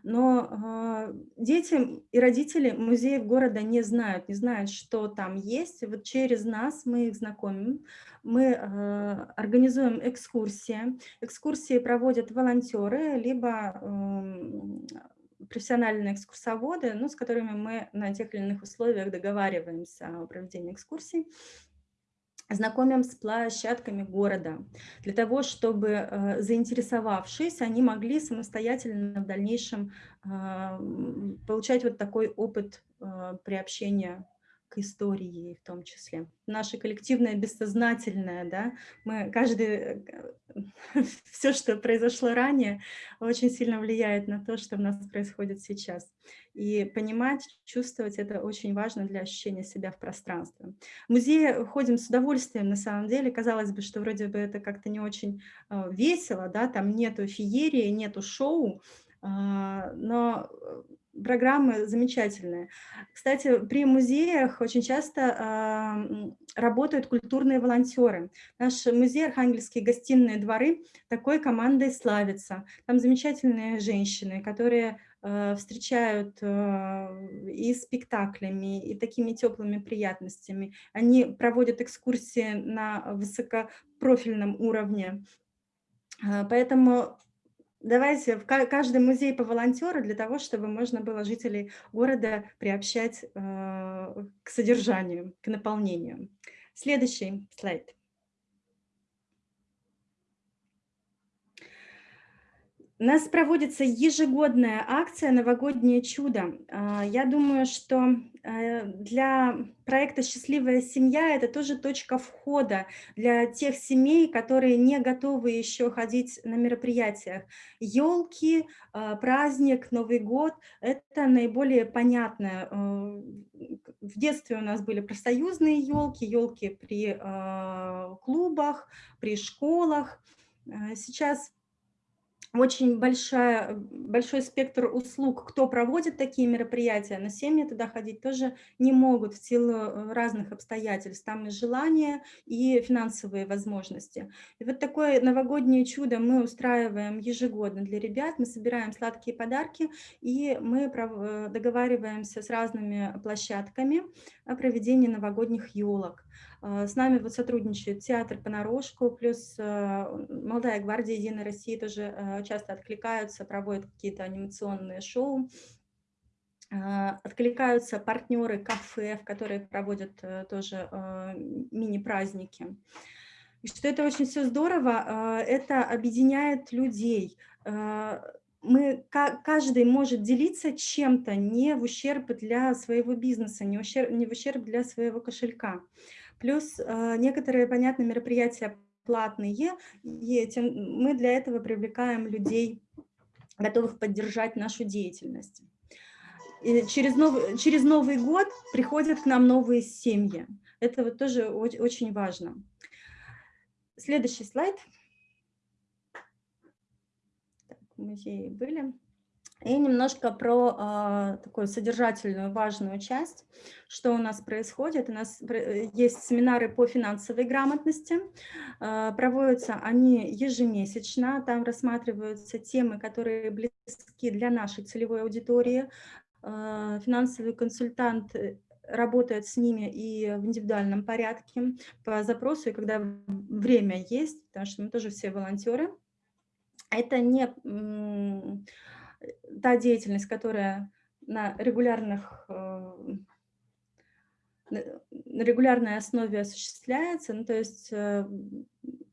Но э, дети и родители музеев города не знают, не знают, что там есть. Вот через нас мы их знакомим, мы э, организуем экскурсии. Экскурсии проводят волонтеры, либо э, профессиональные экскурсоводы, ну, с которыми мы на тех или иных условиях договариваемся о проведении экскурсий знакомим с площадками города, для того, чтобы, э, заинтересовавшись, они могли самостоятельно в дальнейшем а, получать вот такой опыт а, приобщения к истории в том числе. Наше коллективное бессознательное, да, мы каждый, э, все, что произошло ранее, очень сильно влияет на то, что у нас происходит сейчас. И понимать, чувствовать это очень важно для ощущения себя в пространстве. В музее ходим с удовольствием, на самом деле. Казалось бы, что вроде бы это как-то не очень э, весело, да, там нету феерии, нету шоу, э, но программы замечательные. Кстати, при музеях очень часто э, работают культурные волонтеры. Наш музей «Архангельские гостиные дворы» такой командой славится. Там замечательные женщины, которые э, встречают э, и спектаклями, и такими теплыми приятностями. Они проводят экскурсии на высокопрофильном уровне. Э, поэтому Давайте в каждый музей по волонтеру для того, чтобы можно было жителей города приобщать э, к содержанию, к наполнению. Следующий слайд. У нас проводится ежегодная акция «Новогоднее чудо». А, я думаю, что э, для проекта «Счастливая семья» это тоже точка входа для тех семей, которые не готовы еще ходить на мероприятиях. Елки, а, праздник, Новый год – это наиболее понятное э, в детстве у нас были профсоюзные елки, елки при э, клубах, при школах. Сейчас очень большая, большой спектр услуг, кто проводит такие мероприятия, но семьи туда ходить тоже не могут в силу э, разных обстоятельств. Там и желания, и финансовые возможности. И вот такое новогоднее чудо мы устраиваем ежегодно для ребят. Мы собираем сладкие подарки, и мы э, договариваемся с разными площадками о проведении новогодних елок. А, с нами вот сотрудничает театр понарошку, плюс а, молодая гвардия Единой России тоже а, часто откликаются, проводят какие-то анимационные шоу. Откликаются партнеры кафе, в которые проводят э, тоже мини-праздники. И что это очень все здорово, это объединяет людей. Мы, каждый может делиться чем-то не в ущерб для своего бизнеса, не, ущерб, не в ущерб для своего кошелька. Плюс э, некоторые, понятно, мероприятия платные, и мы для этого привлекаем людей, готовых поддержать нашу деятельность. И через, новый, через Новый год приходят к нам новые семьи. Это вот тоже очень важно. Следующий слайд. Так, музеи были. И немножко про э, такую содержательную важную часть, что у нас происходит. У нас есть семинары по финансовой грамотности, э, проводятся они ежемесячно, там рассматриваются темы, которые близки для нашей целевой аудитории. Э, финансовый консультант работает с ними и в индивидуальном порядке по запросу, и когда время есть, потому что мы тоже все волонтеры. Это не та деятельность, которая на, регулярных, э, на регулярной основе осуществляется, ну, то есть э,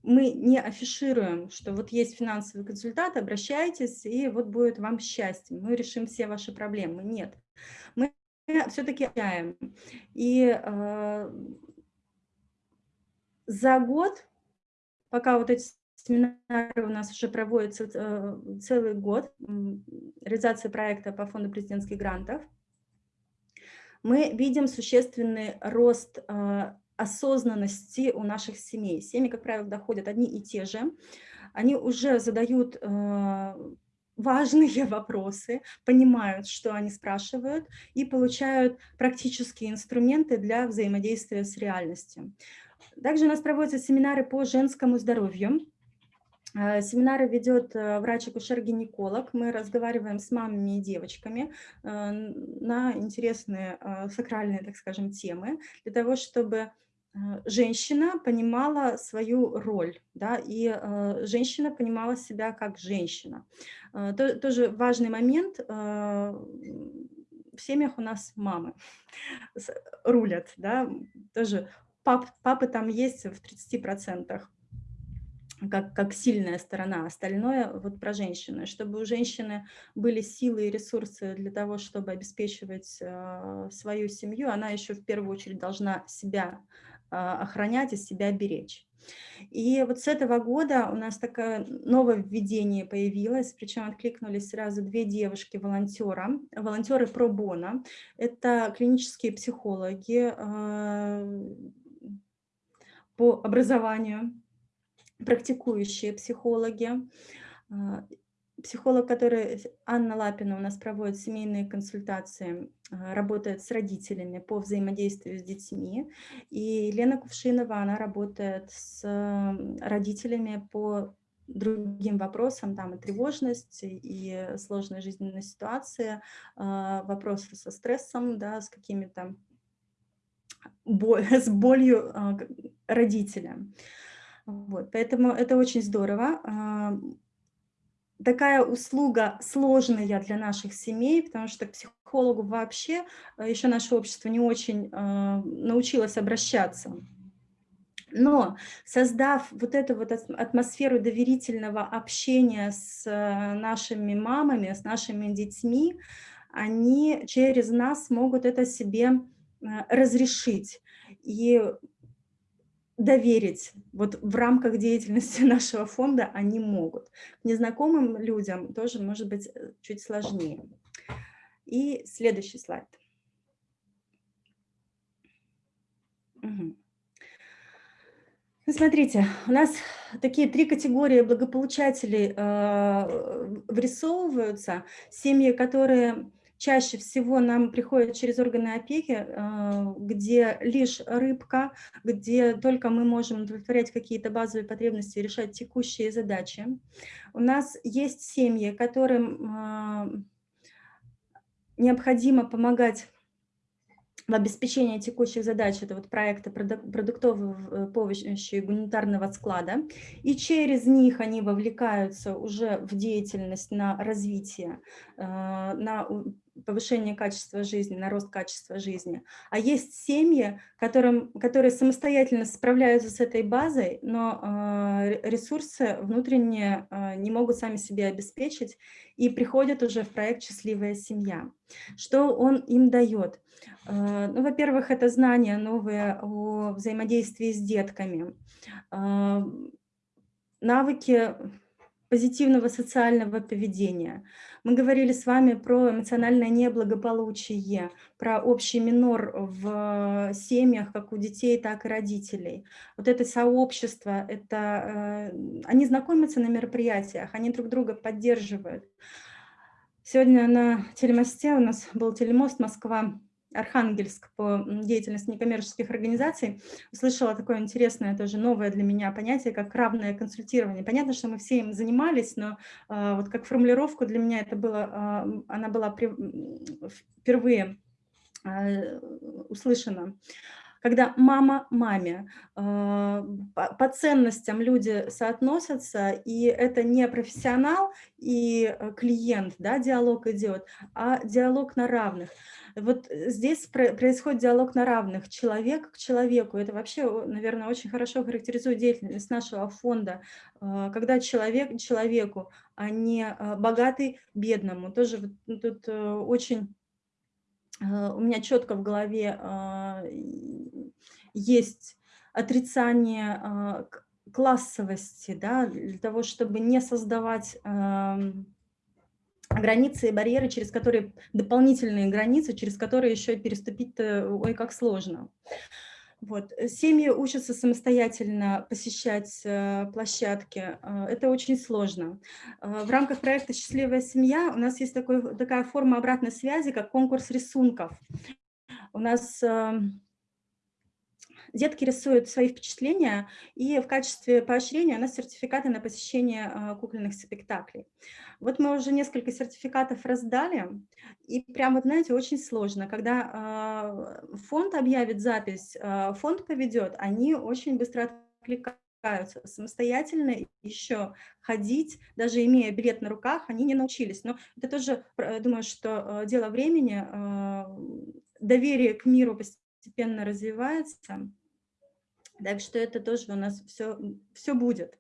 мы не афишируем, что вот есть финансовый консультант, обращайтесь, и вот будет вам счастье, мы решим все ваши проблемы. Нет, мы все-таки общаем. И э, за год, пока вот эти Семинары у нас уже проводятся э, целый год, реализация проекта по фонду президентских грантов. Мы видим существенный рост э, осознанности у наших семей. Семьи, как правило, доходят одни и те же. Они уже задают э, важные вопросы, понимают, что они спрашивают, и получают практические инструменты для взаимодействия с реальностью. Также у нас проводятся семинары по женскому здоровью. Э, семинары ведет э, врач-акушер-гинеколог. Мы разговариваем с мамами и девочками э, на интересные сакральные, так скажем, темы, для того, чтобы женщина понимала свою роль, да, и женщина понимала себя как женщина. Тоже важный момент, в семьях у нас мамы рулят, да, тоже пап, папы там есть в 30% как, как сильная сторона, остальное вот про женщины. Чтобы у женщины были силы и ресурсы для того, чтобы обеспечивать э, свою семью, она еще в первую очередь должна себя э, охранять и себя беречь. И вот с этого года у нас такое нововведение появилось, причем откликнулись сразу две девушки-волонтера, волонтеры пробона. Это клинические психологи э, по образованию, практикующие психологи, а, психолог, который, Анна Лапина у нас проводит семейные консультации, а, работает с родителями по взаимодействию с детьми, и Лена Кувшинова, она работает с родителями по другим вопросам, там и тревожность, и сложная жизненная ситуация, а, вопросы со стрессом, да, с какими-то боль, с болью родителя. Вот, поэтому это очень здорово. А, такая услуга сложная для наших семей, потому что к психологу вообще а, еще наше общество не очень а, научилось обращаться. Но создав вот эту вот атмосферу доверительного общения с нашими мамами, с нашими детьми, они через нас могут это себе разрешить. И доверить вот в рамках деятельности нашего фонда они могут. Незнакомым людям тоже может быть э, чуть сложнее. И следующий слайд. Ну, смотрите, у нас такие три категории благополучателей э, вырисовываются. Семьи, которые чаще всего нам приходят через органы опеки, э, где лишь рыбка, где только мы можем удовлетворять какие-то базовые потребности, решать текущие задачи. У нас есть семьи, которым э, необходимо помогать в обеспечении текущих задач, это вот проекты продуктовой э, помощи гуманитарного склада, и через них они вовлекаются уже в деятельность на развитие, на повышение качества жизни, на рост качества жизни. А есть семьи, которым, которые самостоятельно справляются с этой базой, но э, ресурсы внутренние э, не могут сами себе обеспечить и приходят уже в проект «Счастливая семья». Что он им дает? Э, ну, во-первых, это знания новые о взаимодействии с детками, э, навыки позитивного социального поведения. Мы говорили с вами про эмоциональное неблагополучие, про общий минор в семьях, как у детей, так и родителей. Вот это сообщество, это, э, они знакомятся на мероприятиях, они друг друга поддерживают. Сегодня на телемосте у нас был телемост Москва Архангельск по деятельности некоммерческих организаций, услышала такое интересное, тоже новое для меня понятие, как равное консультирование. Понятно, что мы все им занимались, но э, вот как формулировку для меня это было, э, она была при, впервые э, услышана когда мама маме, по ценностям люди соотносятся, и это не профессионал и клиент, да, диалог идет, а диалог на равных. Вот э, здесь происходит диалог на равных, человек к человеку. Это вообще, наверное, очень хорошо характеризует деятельность нашего фонда, а, когда человек человеку, а не а, богатый бедному. Тоже ну, тут э, очень э, у меня четко в голове есть отрицание классовости, да, для того, чтобы не создавать границы и барьеры, через которые, дополнительные границы, через которые еще переступить ой, как сложно. Вот. Семьи учатся самостоятельно посещать э, площадки. Э, это очень сложно. Э, в рамках проекта «Счастливая семья» у нас есть такой, такая форма обратной связи, как конкурс рисунков. У нас Детки рисуют свои впечатления, и в качестве поощрения у нас сертификаты на посещение а, кукольных спектаклей. Вот мы уже несколько сертификатов раздали, и прям вот, знаете, очень сложно. Когда а, фонд объявит запись, а, фонд поведет, они очень быстро откликаются самостоятельно еще ходить, даже имея билет на руках, они не научились. Но это тоже, думаю, что дело времени, доверие к миру постепенно развивается. Так что это тоже у нас все, все будет.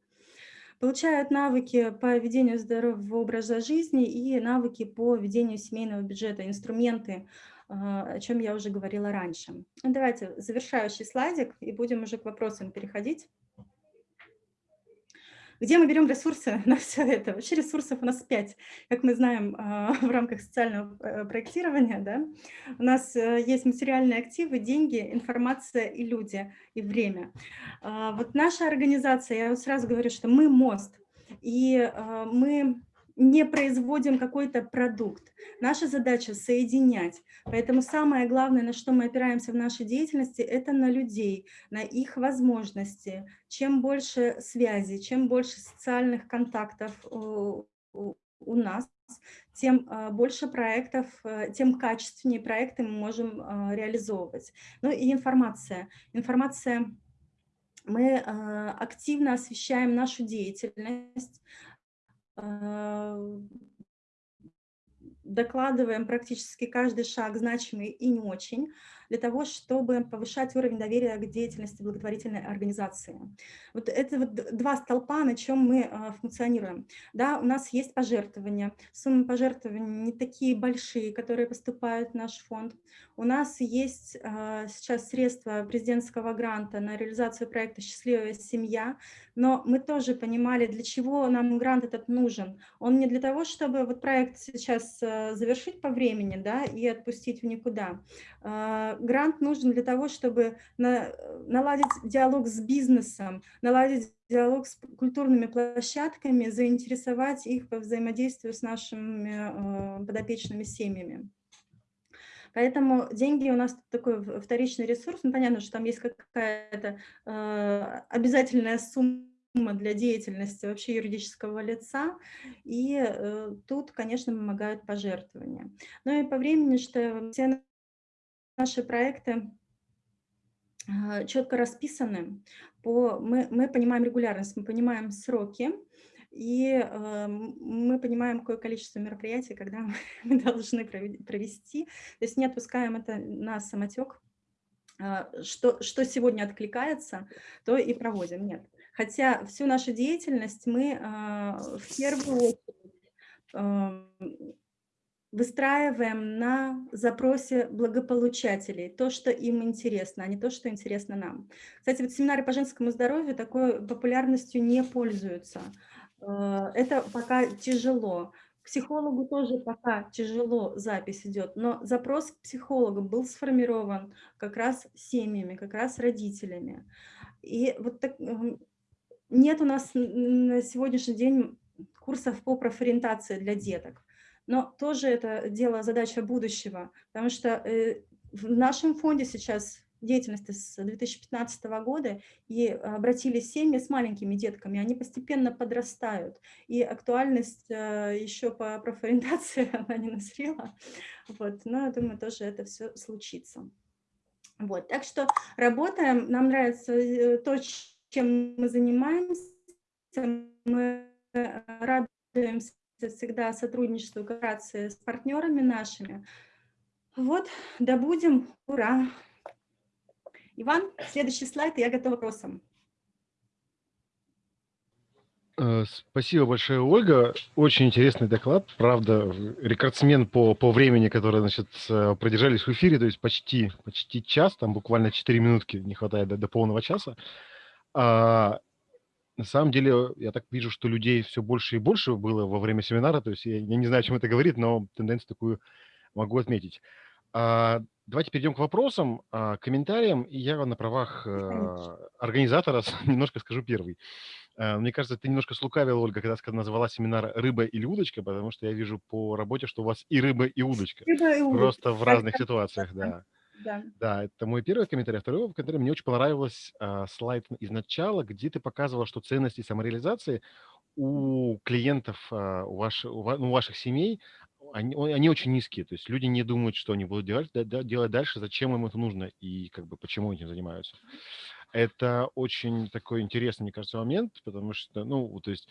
Получают навыки по ведению здорового образа жизни и навыки по ведению семейного бюджета, инструменты, а, о чем я уже говорила раньше. Давайте завершающий слайдик и будем уже к вопросам переходить. Где мы берем ресурсы на все это? Вообще ресурсов у нас пять, как мы знаем а, в рамках социального э, проектирования. Да? У нас э, есть материальные активы, деньги, информация и люди, и время. А, вот наша организация, я сразу говорю, что мы мост, и а, мы не производим какой-то продукт. Наша задача – соединять. Поэтому самое главное, на что мы опираемся в нашей деятельности, это на людей, на их возможности. Чем больше связи, чем больше социальных контактов у, у нас, тем а, больше проектов, э, тем качественнее проекты мы можем реализовывать. Ну и информация. Информация мы активно освещаем нашу деятельность, докладываем практически каждый шаг, значимый и не очень, для того, чтобы повышать уровень доверия к деятельности благотворительной организации. Вот это вот два столпа, на чем мы а, функционируем. Да, у нас есть пожертвования, суммы пожертвований не такие большие, которые поступают в наш фонд. У нас есть а, сейчас средства президентского гранта на реализацию проекта «Счастливая семья», но мы тоже понимали, для чего нам грант этот нужен. Он не для того, чтобы вот проект сейчас а, завершить по времени да, и отпустить в никуда. Грант нужен для того, чтобы на, наладить диалог с бизнесом, наладить диалог с культурными площадками, заинтересовать их по взаимодействию с нашими э, подопечными семьями. Поэтому деньги у нас такой вторичный ресурс. Ну, понятно, что там есть какая-то э, обязательная сумма для деятельности вообще юридического лица, и э, тут, конечно, помогают пожертвования. Ну и по времени, что все наши проекты э, четко расписаны, по, мы, мы понимаем регулярность, мы понимаем сроки, и э, мы понимаем, какое количество мероприятий, когда мы должны провести. То есть не отпускаем это на самотек, э, что, что сегодня откликается, то и проводим. Нет. Хотя всю нашу деятельность мы э, в первую очередь э, выстраиваем на запросе благополучателей, то, что им интересно, а не то, что интересно нам. Кстати, вот семинары по женскому здоровью такой популярностью не пользуются. Э, это пока тяжело. К психологу тоже пока тяжело запись идет, но запрос к психологу был сформирован как раз семьями, как раз родителями. И вот так, нет у нас на сегодняшний день курсов по профориентации для деток, но тоже это дело, задача будущего, потому что э, в нашем фонде сейчас деятельности с 2015 года и обратились семьи с маленькими детками, они постепенно подрастают, и актуальность э, еще по профориентации она не назрела, вот, но я думаю, тоже это все случится. Вот, так что работаем, нам нравится э, то, чем мы занимаемся, мы радуемся всегда сотрудничеству, кооперации с партнерами нашими. Вот, да будем, ура! Иван, следующий слайд, и я готова к вопросам. Э, спасибо большое, Ольга. Очень интересный доклад. Правда, рекордсмен по, по времени, который значит, э, продержались в эфире, то есть почти, почти час, там буквально 4 минутки не хватает до, до полного часа. А, на самом деле, я так вижу, что людей все больше и больше было во время семинара, то есть я, я не знаю, о чем это говорит, но тенденцию такую могу отметить. А, давайте перейдем к вопросам, а, комментариям, и я на правах а, организатора немножко скажу первый. А, мне кажется, ты немножко слукавила, Ольга, когда назвала семинар «Рыба или удочка», потому что я вижу по работе, что у вас и рыба, и удочка. Рыба и удочка. Просто в разных ситуациях, да. Да. да, это мой первый комментарий. А второй комментарий, мне очень понравилось а, слайд из начала, где ты показывала, что ценности самореализации у клиентов, а, у, ваш, у, ну, у ваших семей, они, они очень низкие, то есть люди не думают, что они будут делать, делать дальше, зачем им это нужно и как бы почему этим занимаются. Это очень такой интересный, мне кажется, момент, потому что, ну, то есть,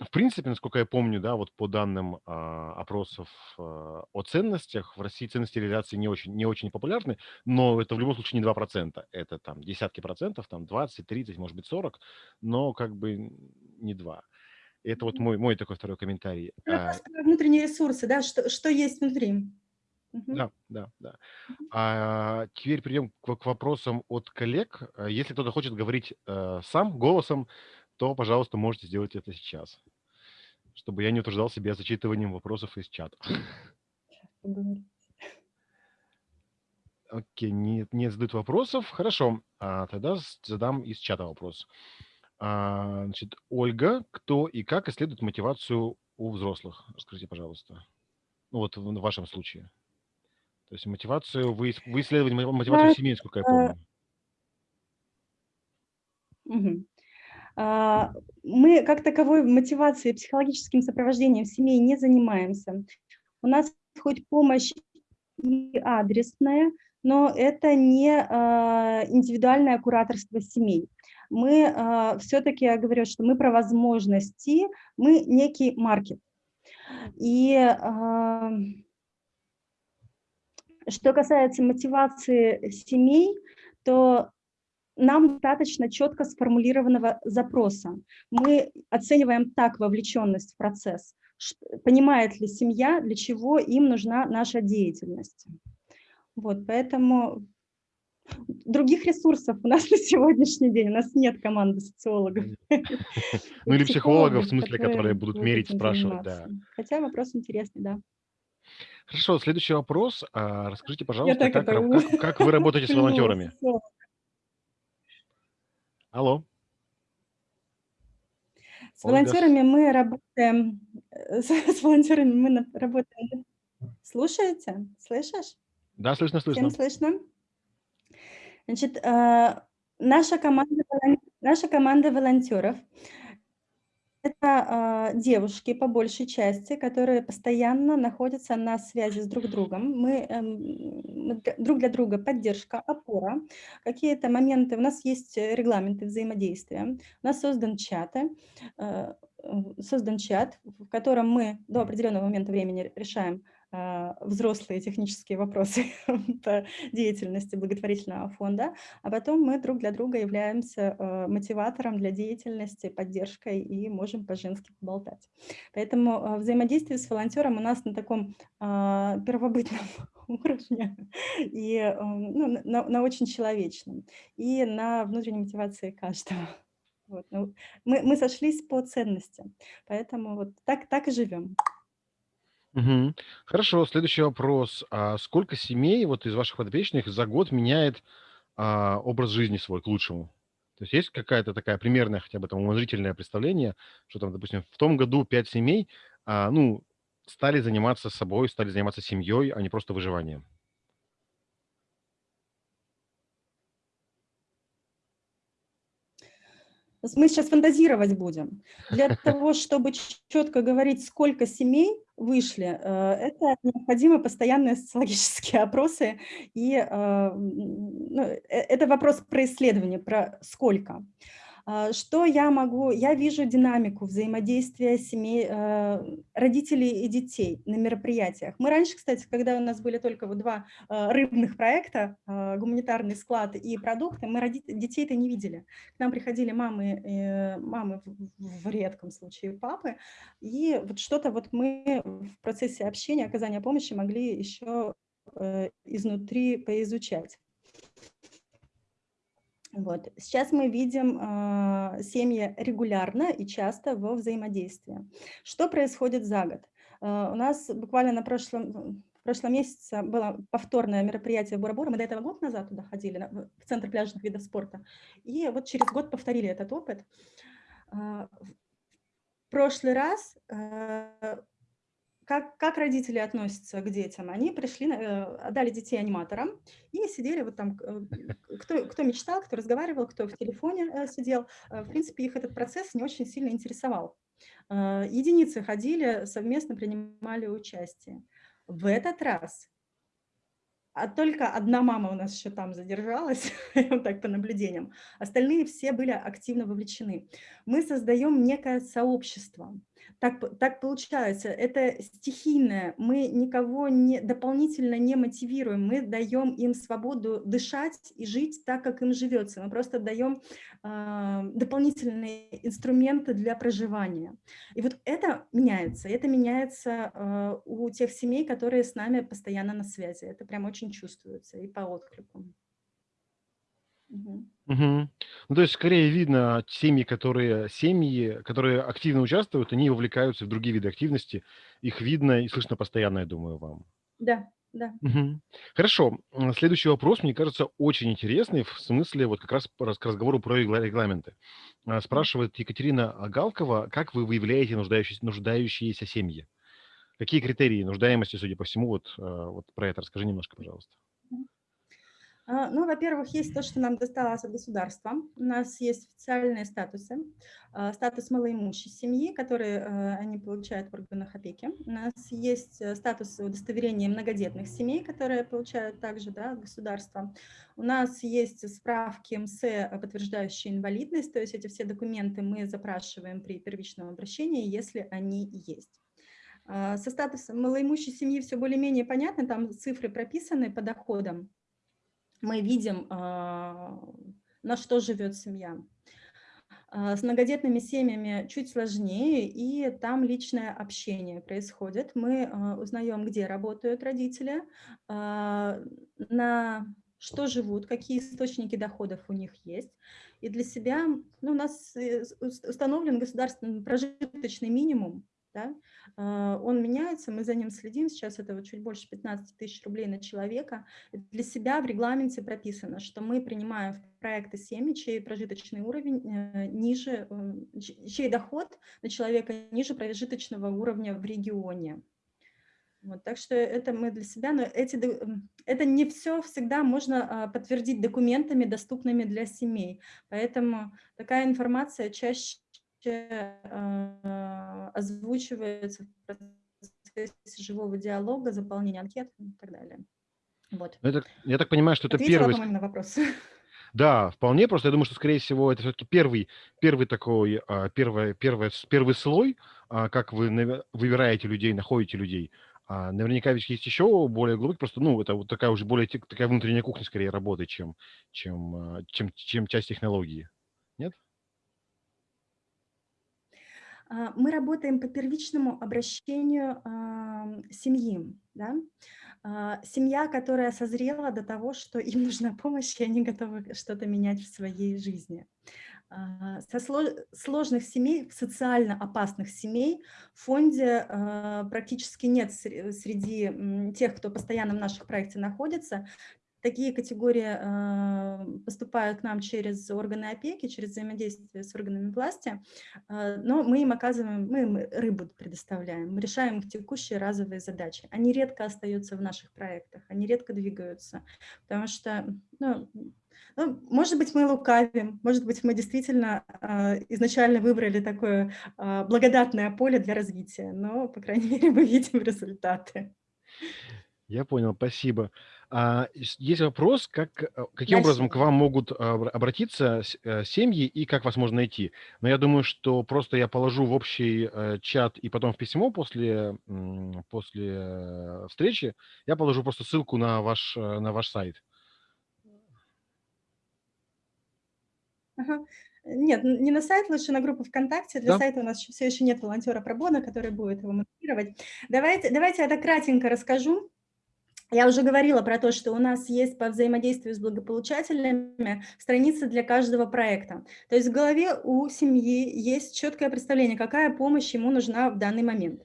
в принципе, насколько я помню, да, вот по данным а, опросов а, о ценностях, в России ценности реализации не очень, не очень популярны, но это в любом случае не 2%, это там десятки процентов, там 20, 30, может быть 40, но как бы не 2. Это вот мой, мой такой второй комментарий. Ну, а, внутренние ресурсы, да, что, что есть внутри. Да, да, да. А теперь перейдем к, к вопросам от коллег. А если кто-то хочет говорить э, сам, голосом, то, пожалуйста, можете сделать это сейчас, чтобы я не утруждал себя зачитыванием вопросов из чата. Окей, не, не задают вопросов. Хорошо, а тогда задам из чата вопрос. А, значит, Ольга, кто и как исследует мотивацию у взрослых? Расскажите, пожалуйста. Ну вот в, вашем случае. То есть мотивацию, вы, вы исследовали мотивацию семьи, сколько я помню. Угу. Мы как таковой мотивацией, психологическим сопровождением семей не занимаемся. У нас хоть помощь и адресная, но это не а, индивидуальное кураторство семей мы э, все-таки, я говорю, что мы про возможности, мы некий маркет. И что касается мотивации семей, то нам достаточно четко сформулированного запроса. Мы оцениваем так вовлеченность в процесс, понимает ли семья, для чего им нужна наша деятельность. Вот, поэтому других ресурсов у нас на сегодняшний день. У нас нет команды социологов. Ну или психологов, в смысле, которые будут мерить, спрашивать. Да. Хотя вопрос интересный, да. Хорошо, следующий вопрос. А, расскажите, пожалуйста, как, как, как вы работаете с волонтерами? Алло, С Ольга. волонтерами мы работаем, э, с, с волонтерами мы работаем. Слушаете? Слышишь? Да, слышно, Всем слышно. слышно? Значит, э, наша команда, наша команда волонтеров это э, девушки по большей части, которые постоянно находятся на связи с друг другом. Мы, для- друг для друга поддержка, опора. Какие-то моменты, у нас есть э, регламенты взаимодействия, у нас создан чаты, э, э, создан чат, в котором мы до определенного момента времени решаем э, взрослые технические вопросы деятельности благотворительного фонда, а потом мы друг для друга являемся э, мотиватором для деятельности, поддержкой и можем по-женски поболтать. Поэтому э, взаимодействие с волонтером у нас на таком а, первобытном уровне и ну, на- на очень человечном и на внутренней мотивации каждого. Вот, ну, мы, мы сошлись по ценностям, поэтому вот так, так и живем. Мгм. Хорошо, следующий вопрос. А сколько семей вот из ваших подопечных за год меняет а, образ жизни свой к лучшему? То есть есть какая-то такая примерная хотя бы там умозрительное представление, что там, допустим, в том году пять семей, а, ну, стали заниматься собой, стали заниматься семьей, а не просто выживанием? Мы сейчас фантазировать будем. Для того, чтобы четко говорить, сколько семей вышли, э, это необходимы постоянные социологические опросы. И э, ну, э, это вопрос про исследование, про сколько. А, Что я могу? Я вижу динамику взаимодействия семей, э, родителей и детей на мероприятиях. Мы раньше, кстати, когда у нас были только вот два э, рыбных проекта, гуманитарный склад и продукты, мы детей-то не видели. К нам приходили мамы, э, мамы в, в редком случае папы, и вот что-то вот мы в процессе общения, оказания помощи могли еще э, изнутри поизучать. Вот. Сейчас мы видим э, семьи регулярно и часто во взаимодействии. Что происходит за год? Э, у нас буквально на прошлом, в прошлом месяце было повторное мероприятие в Бура-Бура. Мы до этого год назад туда ходили, в Центр пляжных видов спорта. И вот через год повторили этот опыт. Э, в прошлый раз как, как родители относятся к детям? Они пришли, э, отдали детей аниматорам и сидели вот там, э, кто, кто мечтал, кто разговаривал, кто в телефоне э, сидел. В принципе, их этот процесс не очень сильно интересовал. Единицы ходили, совместно принимали участие. В этот раз а только одна мама у нас еще там задержалась, так по наблюдениям. Остальные все были активно вовлечены. Мы создаем некое сообщество. Так, так получается, это стихийное, мы никого не, дополнительно не мотивируем, мы даем им свободу дышать и жить так, как им живется. Мы просто даем а, дополнительные инструменты для проживания. И вот это меняется, это меняется э, у тех семей, которые с нами постоянно на связи. Это прям очень чувствуется и по отклику. Мгм. Ну, то есть скорее видно семьи, которые семьи, которые активно участвуют, они вовлекаются в другие виды активности. Их видно и слышно постоянно, я думаю, вам. Да, да. Мгм. Хорошо. Следующий вопрос, мне кажется, очень интересный в смысле вот как раз к разговору про регла- регламенты. А, Спрашивает Екатерина Агалкова, как вы выявляете нуждающиеся, нуждающиеся семьи? Какие критерии нуждаемости, судя по всему, вот, а, вот про это расскажи немножко, пожалуйста. А, Ну, во-первых, есть то, что нам досталось от государства. У нас есть официальные статусы. А, Статус малоимущей семьи, который э, они получают в органах опеки. У нас есть э, статус удостоверения многодетных семей, которые получают также да, от государства. У нас есть справки МС, э, подтверждающие инвалидность, то есть эти все документы мы запрашиваем при первичном обращении, если они есть. А, Со статусом малоимущей семьи все более-менее понятно, там цифры прописаны по доходам мы видим, а, на что живет семья. А, С многодетными семьями чуть сложнее, и там личное общение происходит. Мы а, узнаем, где работают родители, на что живут, какие источники доходов у них есть. И для себя ну, у нас э, ус- установлен государственный прожиточный минимум, да, а, он меняется, мы за ним следим, сейчас это вот чуть больше 15 тысяч рублей на человека. Для себя в регламенте прописано, что мы принимаем в проекты семьи, чей прожиточный уровень э, ниже, э, чей доход на человека ниже прожиточного уровня в регионе. Вот, так что это мы для себя, но эти, это не все всегда можно а, подтвердить документами, доступными для семей. Поэтому такая информация чаще озвучивается в процессе живого диалога, заполнения анкет и так далее. Вот. Ну, это, я так понимаю, что это Ответила, первый... на вопрос. Да, вполне. Просто я думаю, что, скорее всего, это все-таки первый, первый такой, а, первый, первый, первый слой, как вы выбираете людей, находите людей. А наверняка ведь есть еще более глубокий, просто, ну, это вот такая уже более такая внутренняя кухня скорее работы, чем, чем, а, чем, чем часть технологии. Нет? А, мы работаем по первичному обращению семьи. Да? Э, семья, которая созрела до того, что им нужна помощь, и они готовы что-то менять в своей жизни. А, со сложных семей, социально опасных семей в фонде а, практически нет среди тех, кто постоянно в наших проекте находится. Такие категории а, поступают к нам через органы опеки, через взаимодействие с органами власти, но мы им оказываем, мы им рыбу предоставляем, мы решаем их текущие разовые задачи. Они редко остаются в наших проектах, они редко двигаются, потому что ну, ну, может быть, мы лукавим, может быть, мы действительно э, изначально выбрали такое э, благодатное поле для развития, но, по крайней мере, мы видим результаты. Я понял, спасибо. А, есть вопрос, как, э, каким образом к вам могут обратиться э, семьи и как вас можно найти? Но я думаю, что просто я положу в общий э, чат и потом в письмо после, после встречи, я положу просто ссылку на ваш, на ваш сайт. Ага. Нет, не на сайт, лучше на группу ВКонтакте. Для да. сайта у нас все еще нет волонтера пробона, который будет его мотивировать. Давайте, давайте я так кратенько расскажу. Я уже говорила про то, что у нас есть по взаимодействию с благополучателями страницы для каждого проекта. То есть в голове у семьи есть четкое представление, какая помощь ему нужна в данный момент.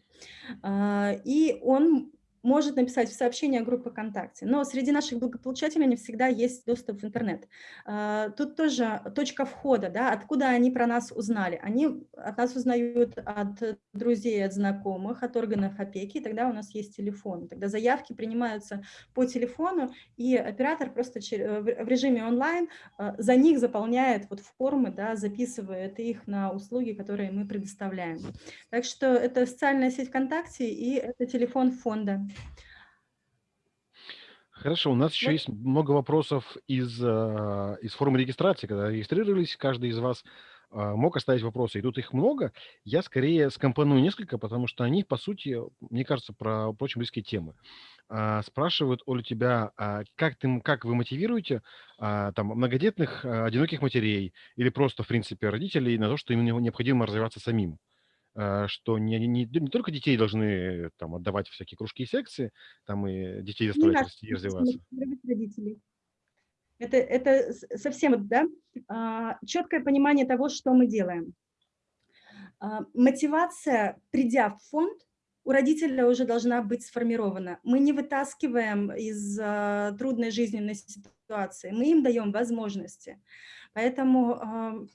А, и он может написать в сообщение группы ВКонтакте. Но среди наших благополучателей не всегда есть доступ в интернет. А, тут тоже точка входа, да, откуда они про нас узнали. Они от нас узнают от друзей, от знакомых, от органов опеки, и тогда у нас есть телефон. Тогда заявки принимаются по телефону, и оператор просто в режиме онлайн а, за них заполняет вот формы, да, записывает их на услуги, которые мы предоставляем. Так что это социальная сеть ВКонтакте и это телефон фонда. Хорошо, у нас еще есть много вопросов из, а, из формы регистрации. Когда регистрировались, каждый из вас а, мог оставить вопросы, и тут их много. Я скорее скомпоную несколько, потому что они, по сути, мне кажется, про очень близкие темы. А, спрашивают, Оля, тебя, как, ты, как вы мотивируете там, многодетных, одиноких матерей или просто, в принципе, родителей на то, что им необходимо развиваться самим? Э, что не, не, не только детей должны там, отдавать всякие кружки и секции, там и детей заставлять расти и развиваться. Родителей. Это, это совсем да, а, четкое понимание того, что мы делаем. А, мотивация, придя в фонд, у родителя уже должна быть сформирована. Мы не вытаскиваем из а, трудной жизненной ситуации, мы им даем возможности. Поэтому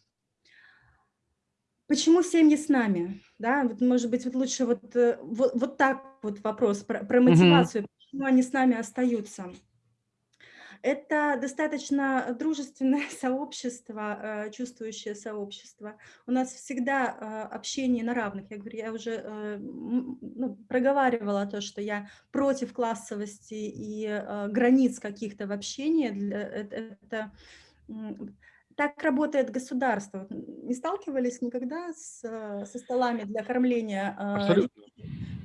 Почему семьи с нами? Да, вот, может быть, вот лучше вот, э, вот, вот так вот вопрос про, про мотивацию, угу. почему они с нами остаются. Это достаточно дружественное сообщество, э, чувствующее сообщество. У нас всегда э, общение на равных. Я говорю, я уже ну, проговаривала то, что я против классовости и границ каких-то в общении. Это, это так работает государство. Не сталкивались никогда с, со столами для кормления Абсолютно.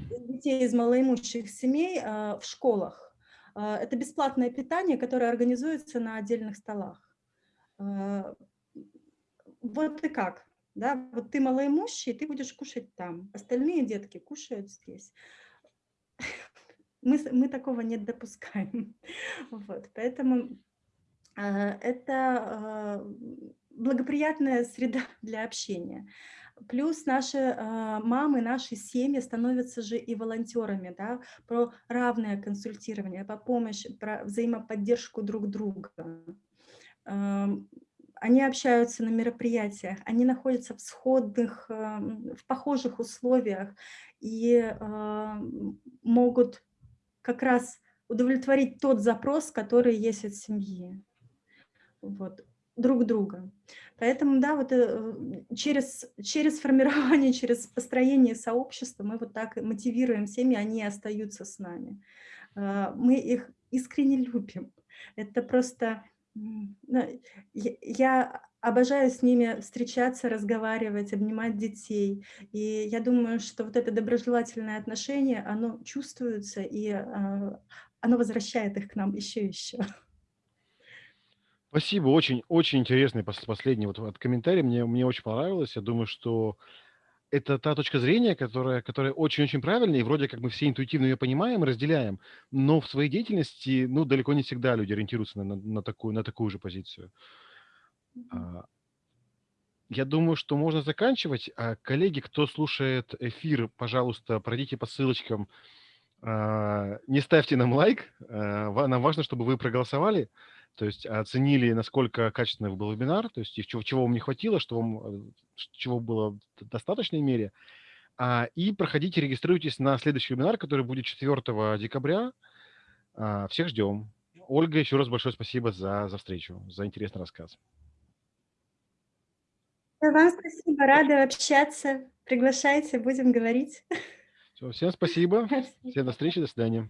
детей из малоимущих семей в школах? Это бесплатное питание, которое организуется на отдельных столах. Вот и как. Да? Вот ты малоимущий, ты будешь кушать там. Остальные детки кушают здесь. Мы, мы такого не допускаем. Вот, поэтому Э, это э, благоприятная среда для общения. Плюс наши э, мамы, наши семьи становятся же и волонтерами, да, про равное консультирование, по помощи, про взаимоподдержку друг друга. Эм, они общаются на мероприятиях, они находятся в сходных, эм, в похожих условиях и э, могут как раз удовлетворить тот запрос, который есть от семьи. Вот друг друга. Поэтому, да, вот э, через, через формирование, через построение сообщества мы вот так мотивируем семьи, они остаются с нами. Э, мы их искренне любим. Это просто... Я обожаю с ними встречаться, разговаривать, обнимать детей. И я думаю, что вот это доброжелательное отношение, оно чувствуется, и э, оно возвращает их к нам еще и еще. Спасибо, очень, очень интересный последний вот, вот комментарий, мне, мне очень понравилось. Я думаю, что это та точка зрения, которая, которая очень-очень правильная, и вроде как мы все интуитивно ее понимаем и разделяем, но в своей деятельности, ну, далеко не всегда люди ориентируются на, на, такую, на такую же позицию. А, я думаю, что можно заканчивать. А, коллеги, кто слушает эфир, пожалуйста, пройдите по ссылочкам, а, не ставьте нам лайк, нам важно, чтобы вы проголосовали, то есть оценили, насколько качественный был вебинар, то есть чего, чего вам не хватило, что вам, э, чего было в достаточной мере. А, и проходите, регистрируйтесь на следующий вебинар, который будет 4 декабря. А, всех ждем. Ольга, еще раз большое спасибо за, за встречу, за интересный рассказ. Вам спасибо, рада общаться. Приглашайте, будем говорить. Все, всем спасибо. Всем до встречи, до свидания.